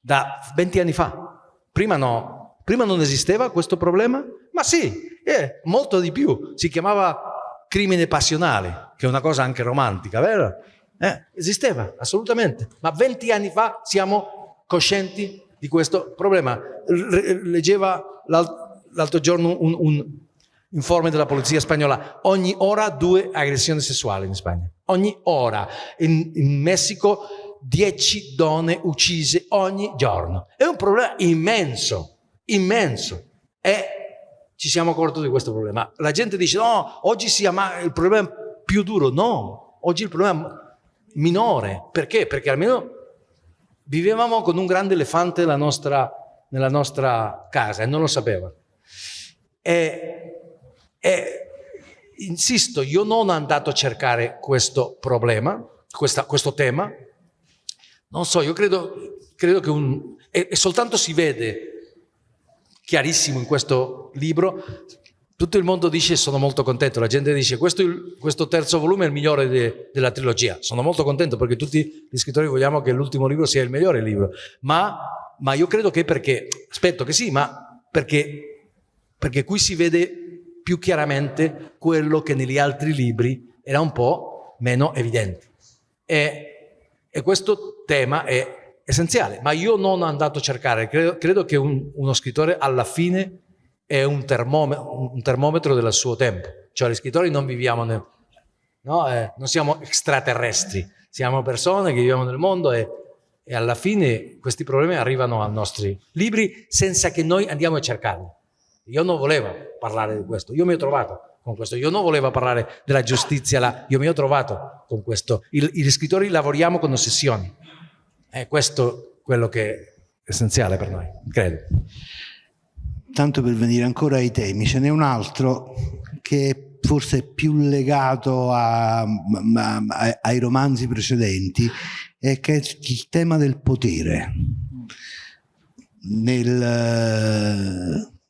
da 20 anni fa. Prima no, prima non esisteva questo problema? Ma sì, eh, molto di più. Si chiamava crimine passionale, che è una cosa anche romantica, vero? Eh, esisteva, assolutamente. Ma 20 anni fa siamo coscienti di questo problema. Leggeva l'altro giorno un, un informe della polizia spagnola, ogni ora due aggressioni sessuali in Spagna, ogni ora. In, in Messico dieci donne uccise ogni giorno. È un problema immenso, immenso. E ci siamo accorti di questo problema. La gente dice no, oggi si ama il problema più duro. No, oggi il problema minore. Perché? Perché almeno vivevamo con un grande elefante nella nostra, nella nostra casa e non lo sapeva. E e insisto, io non sono andato a cercare questo problema, questa, questo tema. Non so, io credo, credo che un, e, e soltanto si vede chiarissimo in questo libro. Tutto il mondo dice sono molto contento, la gente dice questo, questo terzo volume è il migliore de, della trilogia, sono molto contento perché tutti gli scrittori vogliamo che l'ultimo libro sia il migliore libro, ma, ma io credo che perché, aspetto che sì, ma perché, perché qui si vede più chiaramente quello che negli altri libri era un po' meno evidente. E, e questo tema è essenziale, ma io non ho andato a cercare, credo, credo che un, uno scrittore alla fine è un termometro, un termometro, del suo tempo, cioè gli scrittori non viviamo nel, no? eh, non siamo extraterrestri, siamo persone che viviamo nel mondo e, e alla fine questi problemi arrivano ai nostri libri senza che noi andiamo a cercarli. Io non volevo parlare di questo, io mi ho trovato con questo. Io non volevo parlare della giustizia, là. io mi ho trovato con questo. Il, gli scrittori lavoriamo con ossessioni. È questo quello che è essenziale per noi, credo. Tanto per venire ancora ai temi, ce n'è un altro che forse è più legato a, a, ai romanzi precedenti, è che è il tema del potere. Nel,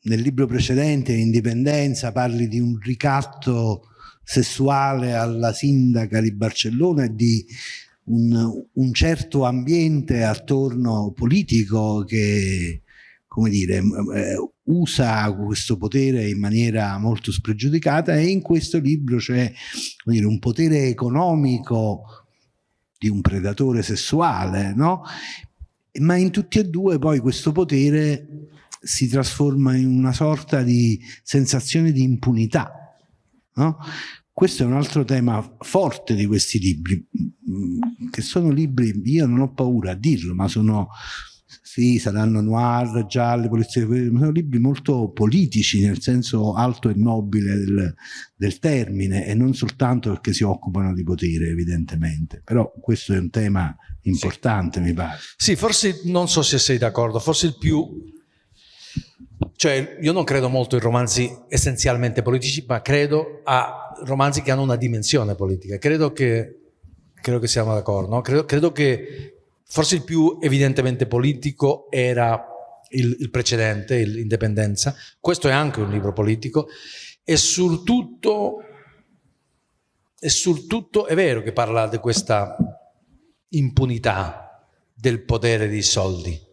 nel libro precedente, Indipendenza, parli di un ricatto sessuale alla sindaca di Barcellona e di un, un certo ambiente attorno politico che, come dire, eh, usa questo potere in maniera molto spregiudicata e in questo libro c'è un potere economico di un predatore sessuale, no? ma in tutti e due poi questo potere si trasforma in una sorta di sensazione di impunità. No? Questo è un altro tema forte di questi libri, che sono libri, io non ho paura a dirlo, ma sono, sì, saranno noir, gialli, polizia, sono libri molto politici nel senso alto e nobile del, del termine e non soltanto perché si occupano di potere evidentemente, però questo è un tema importante sì. mi pare. Sì, forse non so se sei d'accordo, forse il più cioè, io non credo molto in romanzi essenzialmente politici, ma credo a romanzi che hanno una dimensione politica. Credo che, credo che siamo d'accordo, no? credo, credo, che forse il più evidentemente politico era il, il precedente, l'Indipendenza. Questo è anche un libro politico e sul tutto, e sul tutto è vero che parla di questa impunità del potere dei soldi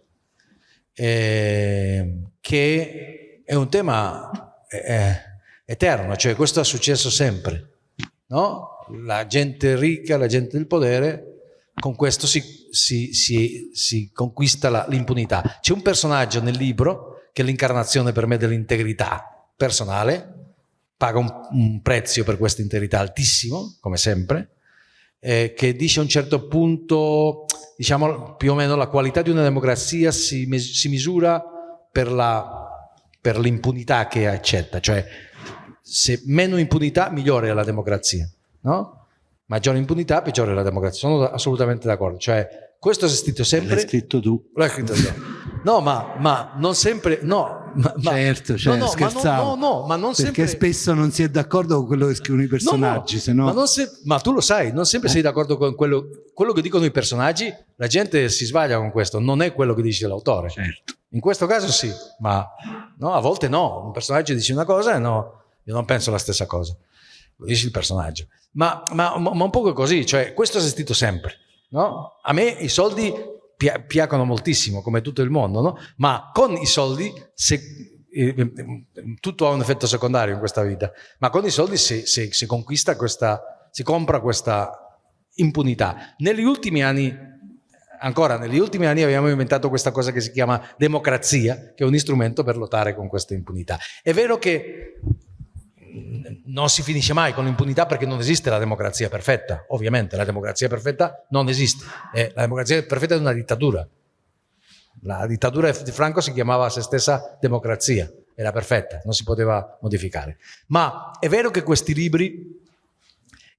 eh, che è un tema eh, eterno, cioè questo è successo sempre, no? La gente ricca, la gente del potere, con questo si, si, si, si conquista l'impunità. C'è un personaggio nel libro che è l'incarnazione per me dell'integrità personale, paga un, un prezzo per questa integrità altissimo, come sempre, eh, che dice a un certo punto diciamo più o meno la qualità di una democrazia si, si misura per l'impunità che accetta, cioè se meno impunità migliore è la democrazia, no? Maggiore impunità peggiore è la democrazia, sono assolutamente d'accordo, cioè questo è scritto sempre... L'hai scritto tu. L'hai scritto tu. No, ma, ma, non sempre... No, ma, certo, certo, no, no, scherzavo. no, no, ma non sempre... Perché spesso non si è d'accordo con quello che scrivono i personaggi, no, no. Ma, se... ma, tu lo sai, non sempre eh? sei d'accordo con quello, quello, che dicono i personaggi, la gente si sbaglia con questo, non è quello che dice l'autore. Certo. In questo caso sì, ma a volte no, un personaggio dice una cosa e no, io non penso la stessa cosa, lo dice il personaggio. Ma, ma un po' così, cioè questo è esistito sempre. No? A me i soldi pi piacciono moltissimo, come tutto il mondo, no? ma con i soldi, se, eh, tutto ha un effetto secondario in questa vita, ma con i soldi si, si, si conquista questa, si compra questa impunità. Negli ultimi anni, ancora negli ultimi anni abbiamo inventato questa cosa che si chiama democrazia, che è un strumento per lottare con questa impunità. È vero che non si finisce mai con l'impunità perché non esiste la democrazia perfetta, ovviamente la democrazia perfetta non esiste, eh, la democrazia perfetta è una dittatura. La dittatura di Franco si chiamava a se stessa democrazia, era perfetta, non si poteva modificare. Ma è vero che questi libri,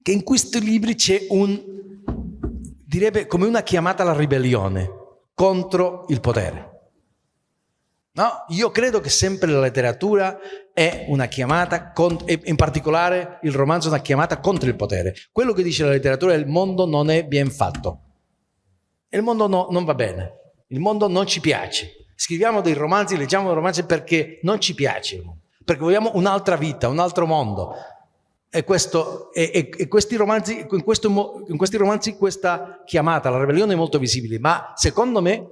che in questi libri c'è un, direbbe come una chiamata alla ribellione contro il potere. No? Io credo che sempre la letteratura è una chiamata, in particolare il romanzo è una chiamata contro il potere. Quello che dice la letteratura è il mondo non è ben fatto. Il mondo no, non va bene, il mondo non ci piace. Scriviamo dei romanzi, leggiamo dei romanzi perché non ci piace, perché vogliamo un'altra vita, un altro mondo. E, questo, e, e, e questi, romanzi, in, questo, in questi romanzi questa chiamata alla ribellione è molto visibile, ma secondo me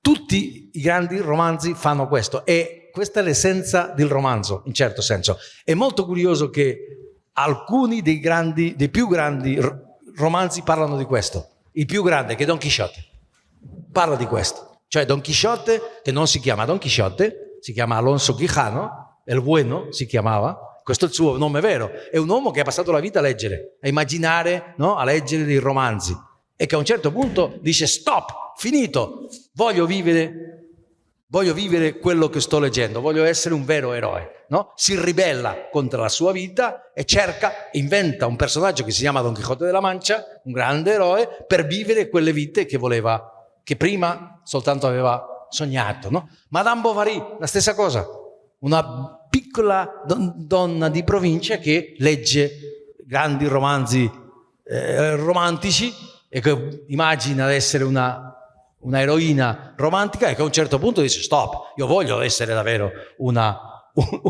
tutti i grandi romanzi fanno questo e questa è l'essenza del romanzo, in certo senso. È molto curioso che alcuni dei, grandi, dei più grandi romanzi parlano di questo. Il più grande, che è Don Chisciotte, parla di questo. Cioè Don Chisciotte, che non si chiama Don Chisciotte, si chiama Alonso Quijano, El Bueno si chiamava, questo è il suo nome vero, è un uomo che ha passato la vita a leggere, a immaginare, no? a leggere dei romanzi e che a un certo punto dice stop, finito, voglio vivere voglio vivere quello che sto leggendo, voglio essere un vero eroe. No? Si ribella contro la sua vita e cerca, inventa un personaggio che si chiama Don Quixote della Mancia, un grande eroe, per vivere quelle vite che voleva, che prima soltanto aveva sognato. No? Madame Bovary, la stessa cosa, una piccola don donna di provincia che legge grandi romanzi eh, romantici e che immagina di essere una una eroina romantica e che a un certo punto dice stop, io voglio essere davvero una,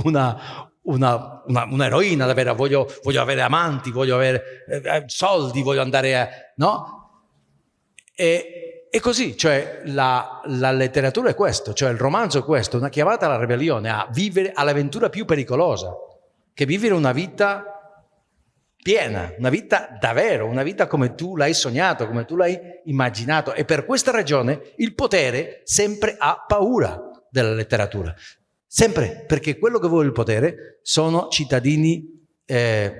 una, una, un'eroina davvero, voglio, voglio, avere amanti, voglio avere eh, eh, soldi, voglio andare a... no? E, e così, cioè la, la, letteratura è questo, cioè il romanzo è questo, una chiamata alla ribellione, a vivere all'avventura più pericolosa, che vivere una vita piena, una vita davvero, una vita come tu l'hai sognato, come tu l'hai immaginato. E per questa ragione il potere sempre ha paura della letteratura. Sempre, perché quello che vuole il potere sono cittadini eh,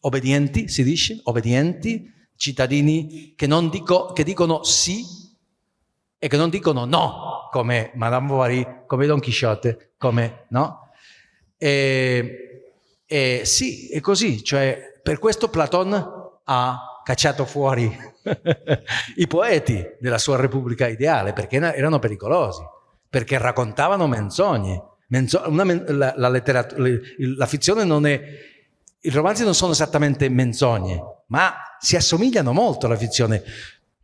obbedienti, si dice, obbedienti, cittadini che, dico, che dicono sì e che non dicono no, come Madame Bovary, come Don Chisciotte, come no. E, e sì, è così, cioè per questo Platon ha cacciato fuori i poeti della sua Repubblica ideale, perché erano pericolosi, perché raccontavano menzogne. Menzo una, la, la, la fizione non è... I romanzi non sono esattamente menzogne, ma si assomigliano molto alla fizione.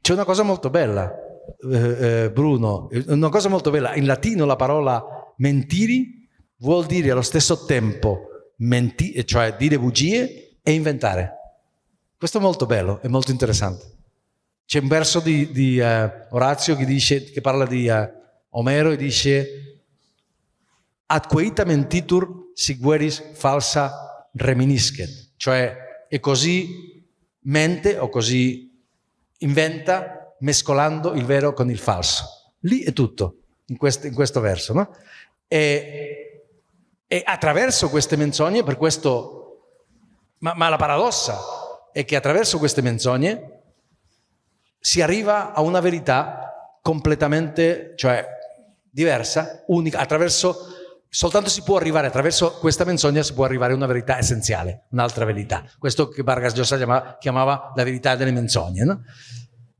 C'è una cosa molto bella, eh, eh, Bruno, una cosa molto bella. In latino la parola mentiri vuol dire allo stesso tempo menti cioè dire bugie e inventare. Questo è molto bello, è molto interessante. C'è un verso di, di uh, Orazio che, dice, che parla di uh, Omero e dice ad queita mentitur sigueris falsa reminiscet, cioè è così mente o così inventa mescolando il vero con il falso. Lì è tutto, in questo, in questo verso. No? E e attraverso queste menzogne, per questo, ma, ma la paradossa è che attraverso queste menzogne si arriva a una verità completamente, cioè diversa, unica, attraverso, soltanto si può arrivare, attraverso questa menzogna si può arrivare a una verità essenziale, un'altra verità. Questo che Vargas Llosa chiamava, chiamava la verità delle menzogne, no?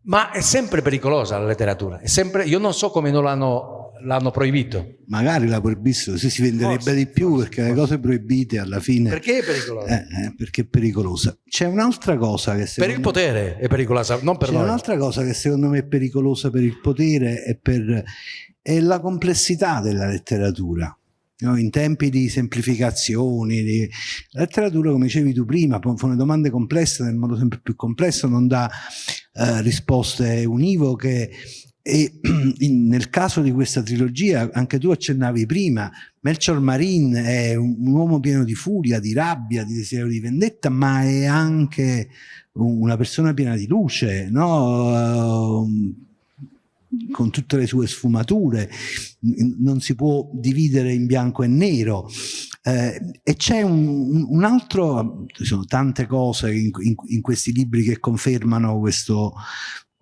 Ma è sempre pericolosa la letteratura, sempre, io non so come non l'hanno l'hanno proibito. Magari la proibissero, se si venderebbe forse, di più forse, perché forse. le cose proibite alla fine... Perché è pericolosa? Eh, eh, perché è pericolosa. C'è un'altra cosa che Per il potere è pericolosa, non per. C'è un'altra cosa che secondo me è pericolosa per il potere e per... è la complessità della letteratura. No, in tempi di semplificazioni, di... la letteratura, come dicevi tu prima, pone domande complesse nel modo sempre più complesso, non dà eh, risposte univoche e in, nel caso di questa trilogia, anche tu accennavi prima, Melchior Marin è un, un, uomo pieno di furia, di rabbia, di desiderio di vendetta, ma è anche una persona piena di luce, no? Uh, con tutte le sue sfumature, non si può dividere in bianco e nero. Eh, e c'è un, un, altro, ci sono tante cose in, in, in, questi libri che confermano questo,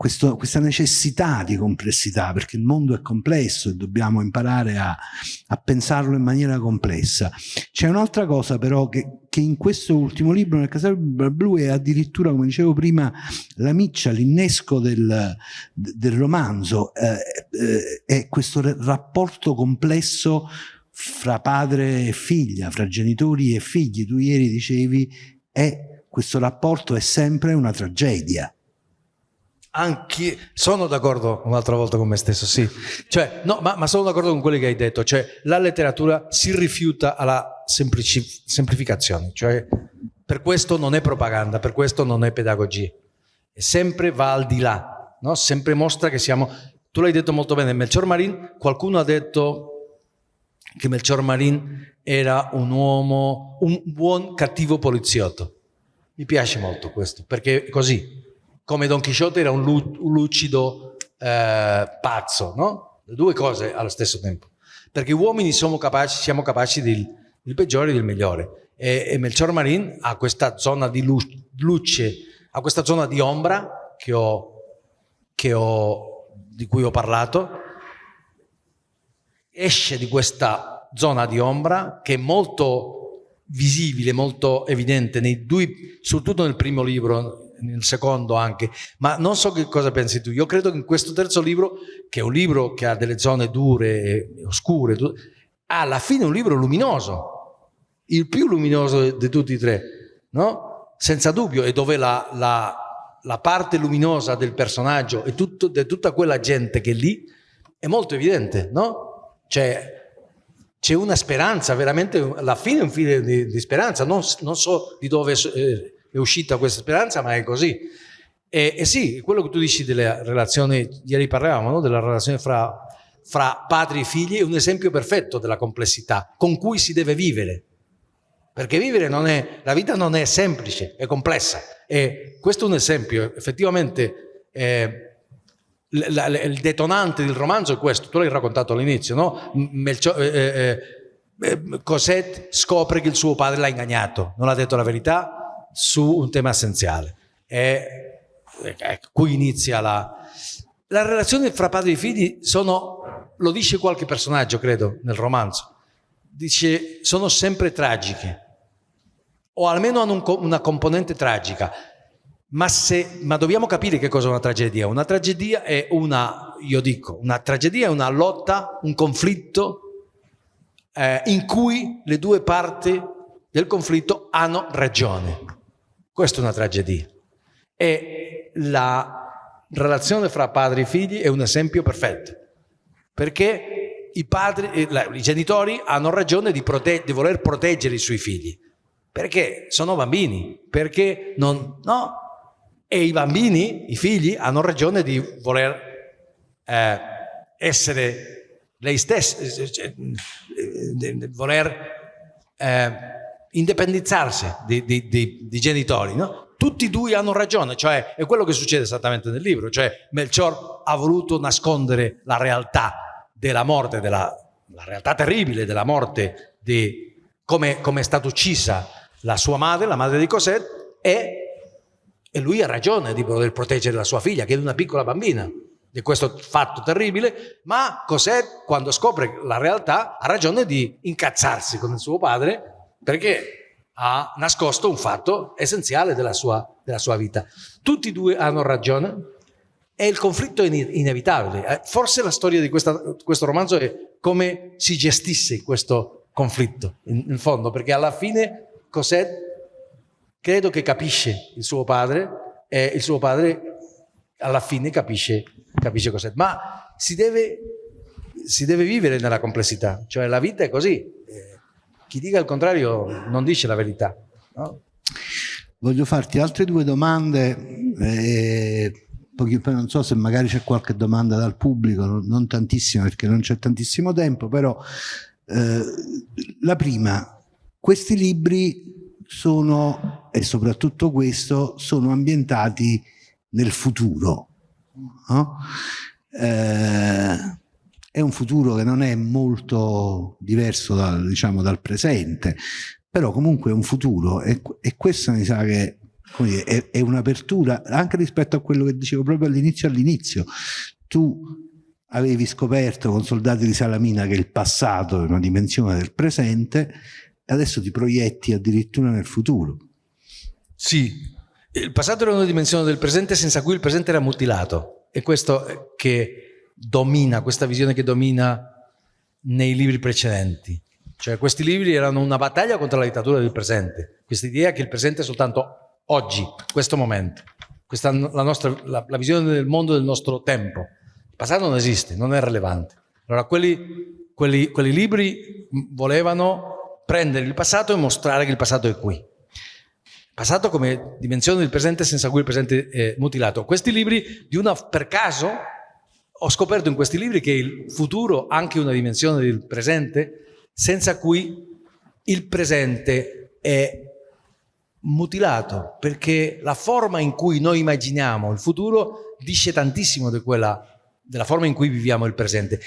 questo, questa necessità di complessità, perché il mondo è complesso e dobbiamo imparare a, a pensarlo in maniera complessa. C'è un'altra cosa però che, che, in questo ultimo libro, nel Casale Blu, è addirittura, come dicevo prima, la miccia, l'innesco del, del, romanzo, eh, eh, è questo rapporto complesso fra padre e figlia, fra genitori e figli. Tu ieri dicevi, è, questo rapporto è sempre una tragedia anche, sono d'accordo un'altra volta con me stesso, sì. Cioè, no, ma, ma, sono d'accordo con quello che hai detto. Cioè, la letteratura si rifiuta alla semplificazione. Cioè, per questo non è propaganda, per questo non è pedagogia. E sempre va al di là, no? Sempre mostra che siamo... Tu l'hai detto molto bene, Melchior Marin, qualcuno ha detto che Melchior Marin era un uomo, un buon cattivo poliziotto. Mi piace molto questo, perché è così come Don Chisciotte era un, lucido eh, pazzo, no? Due cose allo stesso tempo. Perché uomini siamo capaci, siamo capaci di, il peggiore del migliore. E, e Melchior Marin ha questa zona di luce, ha questa zona di ombra che ho, che ho, di cui ho parlato, esce di questa zona di ombra che è molto visibile, molto evidente, nei due, soprattutto nel primo libro, nel secondo anche, ma non so che cosa pensi tu. Io credo che in questo terzo libro, che è un libro che ha delle zone dure oscure, alla fine un libro luminoso, il più luminoso di tutti e tre, no? Senza dubbio, e dove la, la, la parte luminosa del personaggio e di tutta quella gente che è lì è molto evidente, no? Cioè, c'è una speranza, veramente, alla fine è un fine di, di speranza, non, non, so di dove è, è uscita questa speranza, ma è così. E, e, sì, quello che tu dici delle relazioni, ieri parlavamo, no? della relazione fra, fra padri e figli, è un esempio perfetto della complessità con cui si deve vivere. Perché vivere non è, la vita non è semplice, è complessa. E questo è un esempio, effettivamente eh, il detonante del romanzo è questo, tu l'hai raccontato all'inizio, no? Melcio, eh, eh, eh, Cosette scopre che il suo padre l'ha ingagnato, non ha detto la verità su un tema essenziale. E, ecco, qui inizia la... La relazione fra padri e figli sono, lo dice qualche personaggio credo nel romanzo, dice sono sempre tragiche o almeno hanno un, una componente tragica ma, se, ma dobbiamo capire che cosa è una tragedia. Una tragedia è una, io dico, una tragedia è una lotta, un conflitto eh, in cui le due parti del conflitto hanno ragione. Questa è una tragedia. E la relazione fra padri e figli è un esempio perfetto. Perché i, padri, eh, i genitori hanno ragione di, di voler proteggere i suoi figli. Perché sono bambini, perché non... No, e i bambini, i figli, hanno ragione di voler eh, essere lei stessi, cioè, di voler eh, indipendizzarsi di, genitori. No? Tutti e due hanno ragione, cioè è quello che succede esattamente nel libro, cioè Melchior ha voluto nascondere la realtà della morte, della, la realtà terribile della morte, di come, come è stata uccisa la sua madre, la madre di Cosette, e e lui ha ragione di voler proteggere la sua figlia, che è una piccola bambina, di questo fatto terribile, ma Cos'è quando scopre la realtà, ha ragione di incazzarsi con il suo padre perché ha nascosto un fatto essenziale della sua, della sua vita. Tutti e due hanno ragione e il conflitto è inevitabile. Eh, forse la storia di questa, questo romanzo è come si gestisse questo conflitto, in, in fondo, perché alla fine Cosette credo che capisce il suo padre e il suo padre alla fine capisce, capisce cos'è. Ma si deve, si deve, vivere nella complessità, cioè la vita è così. Chi dica il contrario non dice la verità. No? Voglio farti altre due domande, eh, non so se magari c'è qualche domanda dal pubblico, non tantissima perché non c'è tantissimo tempo, però eh, la prima, questi libri sono, e soprattutto questo, sono ambientati nel futuro. No? Eh, è un futuro che non è molto diverso dal, diciamo, dal presente, però comunque è un futuro e, e questo mi sa che dire, è, è un'apertura anche rispetto a quello che dicevo proprio all'inizio all'inizio. Tu avevi scoperto con Soldati di Salamina che il passato è una dimensione del presente adesso ti proietti addirittura nel futuro. Sì, il passato era una dimensione del presente senza cui il presente era mutilato. È questo che domina, questa visione che domina nei libri precedenti. Cioè questi libri erano una battaglia contro la dittatura del presente, questa idea che il presente è soltanto oggi, questo momento, questa la, nostra, la, la visione del mondo del nostro tempo. Il passato non esiste, non è rilevante. Allora quelli, quelli, quelli libri volevano prendere il passato e mostrare che il passato è qui. Passato come dimensione del presente senza cui il presente è mutilato. Questi libri, di una, per caso, ho scoperto in questi libri che il futuro ha anche una dimensione del presente senza cui il presente è mutilato, perché la forma in cui noi immaginiamo il futuro dice tantissimo di quella, della forma in cui viviamo il presente.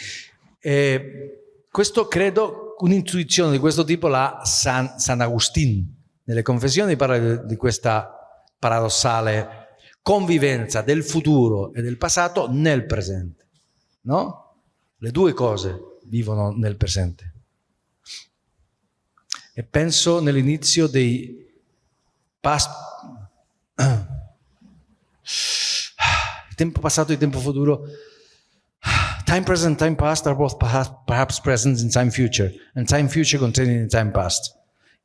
E questo credo un'intuizione di questo tipo la San, San Agustin. Nelle confessioni parla di questa paradossale convivenza del futuro e del passato nel presente. No? Le due cose vivono nel presente. E penso nell'inizio dei past... tempo passato e tempo futuro Time present, time past are both perhaps present in time future, and time future contained in time past.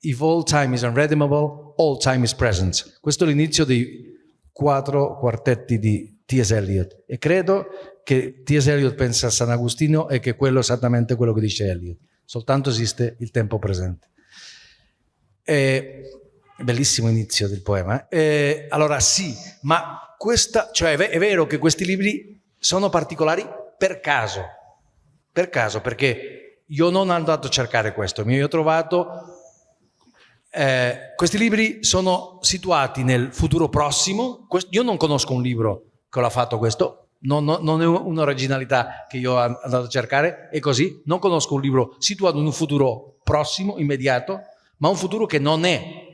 If all time is unredeemable, all time is present. Questo è l'inizio dei quattro quartetti di T.S. Eliot e credo che T.S. Eliot pensa a San Agostino e che quello è esattamente quello che dice Eliot. Soltanto esiste il tempo presente. E, bellissimo inizio del poema. E, allora sì, ma questa, cioè è vero che questi libri sono particolari per caso, per caso, perché io non sono andato a cercare questo, mi ho trovato... Eh, questi libri sono situati nel futuro prossimo, io non conosco un libro che l'ha fatto questo, non, non, non è un'originalità che io ho andato a cercare, è così, non conosco un libro situato in un futuro prossimo, immediato, ma un futuro che non è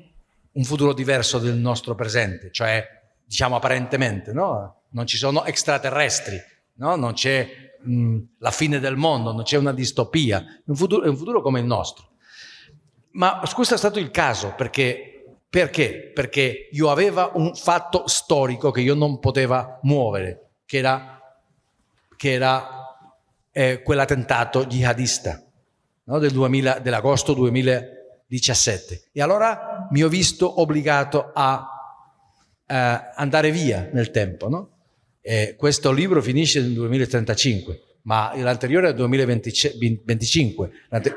un futuro diverso del nostro presente, cioè diciamo apparentemente, no? non ci sono extraterrestri, no? non c'è mm, la fine del mondo, non c'è una distopia, è un, futuro, è un futuro come il nostro. Ma questo è stato il caso, perché, perché? Perché io avevo un fatto storico che io non potevo muovere, che era, che era eh, quell'attentato jihadista no? del dell'agosto 2017. E allora mi ho visto obbligato a eh, andare via nel tempo, no? Questo libro finisce nel 2035, ma l'anteriore è nel 2025. È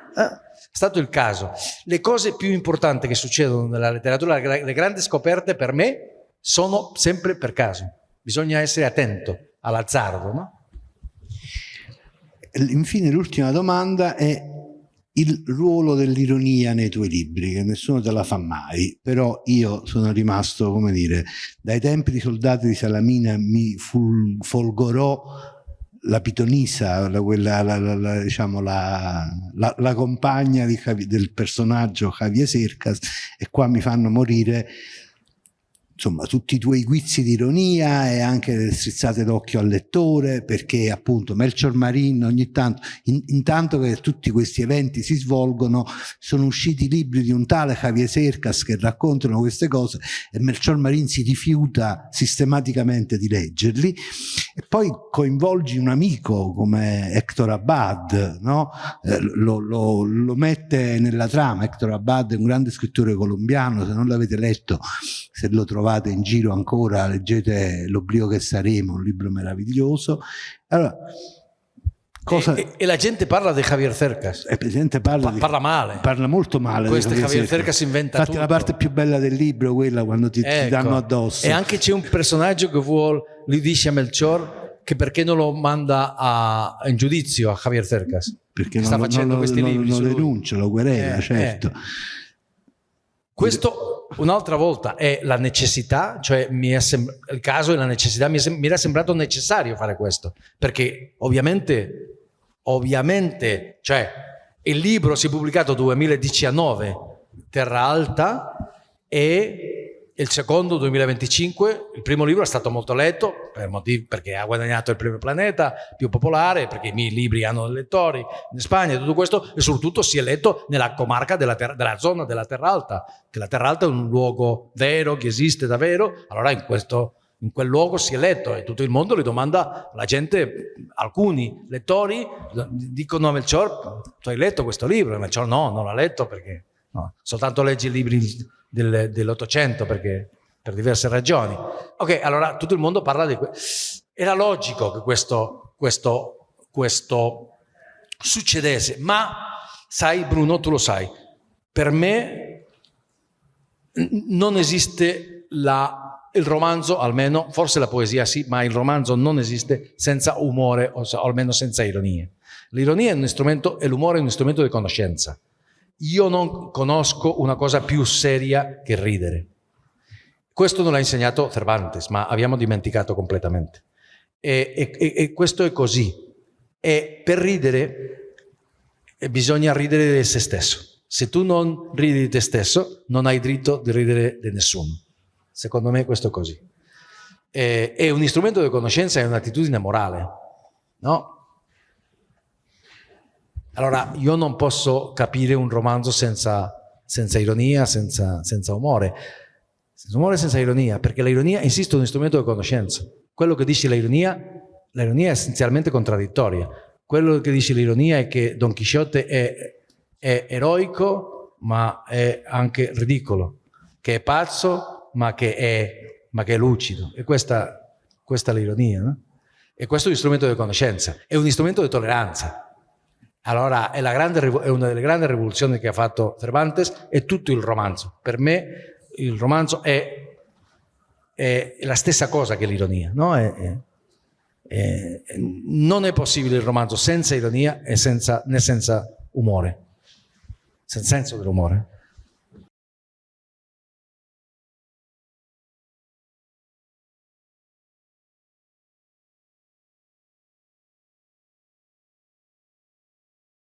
stato il caso. Le cose più importanti che succedono nella letteratura, le grandi scoperte per me, sono sempre per caso. Bisogna essere attento all'azzardo, no? Infine l'ultima domanda è il ruolo dell'ironia nei tuoi libri, che nessuno te la fa mai, però io sono rimasto, come dire, dai tempi di soldati di Salamina mi folgorò la pitonisa, la, quella, la, la, diciamo, la, compagna di, del personaggio Javier Cercas e qua mi fanno morire insomma tutti i tuoi guizzi di ironia e anche le strizzate d'occhio al lettore perché appunto Melchior Marin ogni tanto in, intanto che tutti questi eventi si svolgono sono usciti libri di un tale Javier Cercas che raccontano queste cose e Melchior Marin si rifiuta sistematicamente di leggerli e poi coinvolgi un amico come Hector Abad no? eh, lo, lo, lo mette nella trama Hector Abad è un grande scrittore colombiano se non l'avete letto se lo trovate in giro ancora, leggete L'oblio che saremo, un libro meraviglioso. Allora, Cosa... E, e, la gente parla di Javier Cercas. E la gente parla, di... parla male. Parla molto male. Questo Javier, Javier Cercas inventa Infatti tutto. la parte più bella del libro, quella quando ti, ecco. ti danno addosso. E anche c'è un personaggio che vuole, gli dice a Melchior che perché non lo manda a, in giudizio a Javier Cercas. Perché non, sta facendo non, questi non, libri. Non lo denuncia, lo querela, eh, certo. Eh. Questo un'altra volta è la necessità, cioè il caso è la necessità, mi, mi, era sembrato necessario fare questo, perché ovviamente, ovviamente, cioè il libro si è pubblicato nel 2019, Terra Alta, e il secondo 2025, il primo libro è stato molto letto per motivi, perché ha guadagnato il premio Planeta, più popolare, perché i miei libri hanno lettori in Spagna, tutto questo, e soprattutto si è letto nella comarca della, della zona della Terra Alta, che la Terra Alta è un luogo vero, che esiste davvero, allora in, questo, in quel luogo si è letto e tutto il mondo li domanda, la gente, alcuni lettori dicono a Melchior, tu hai letto questo libro? E Melchior no, non l'ha letto perché no, soltanto leggi libri del, dell'Ottocento perché per diverse ragioni. Ok, allora tutto il mondo parla di questo. Era logico che questo, questo, questo succedesse, ma sai Bruno, tu lo sai, per me non esiste la, il romanzo, almeno, forse la poesia sì, ma il romanzo non esiste senza umore o, o almeno senza ironia. L'ironia è un strumento e l'umore è un strumento di conoscenza. Io non conosco una cosa più seria che ridere. Questo non l'ha insegnato Cervantes, ma abbiamo dimenticato completamente. E, e, e questo è così. E per ridere e bisogna ridere di se stesso. Se tu non ridi di te stesso, non hai diritto di ridere di nessuno. Secondo me questo è così. E, è un strumento di conoscenza, è un'attitudine morale, no? Allora, io non posso capire un romanzo senza, senza ironia, senza, senza umore. Senza umore senza ironia, perché l'ironia, insisto, è un strumento di conoscenza. Quello che dice l'ironia, l'ironia è essenzialmente contraddittoria. Quello che dice l'ironia è che Don Chisciotte è, è eroico, ma è anche ridicolo, che è pazzo, ma che è, ma che è lucido. E questa, questa è l'ironia. No? E questo è un strumento di conoscenza, è un strumento di tolleranza. Allora è, grande, è, una delle grandi rivoluzioni che ha fatto Cervantes e tutto il romanzo. Per me il romanzo è, è la stessa cosa che l'ironia. No? Non è possibile il romanzo senza ironia e senza, né senza umore, senza senso dell'umore.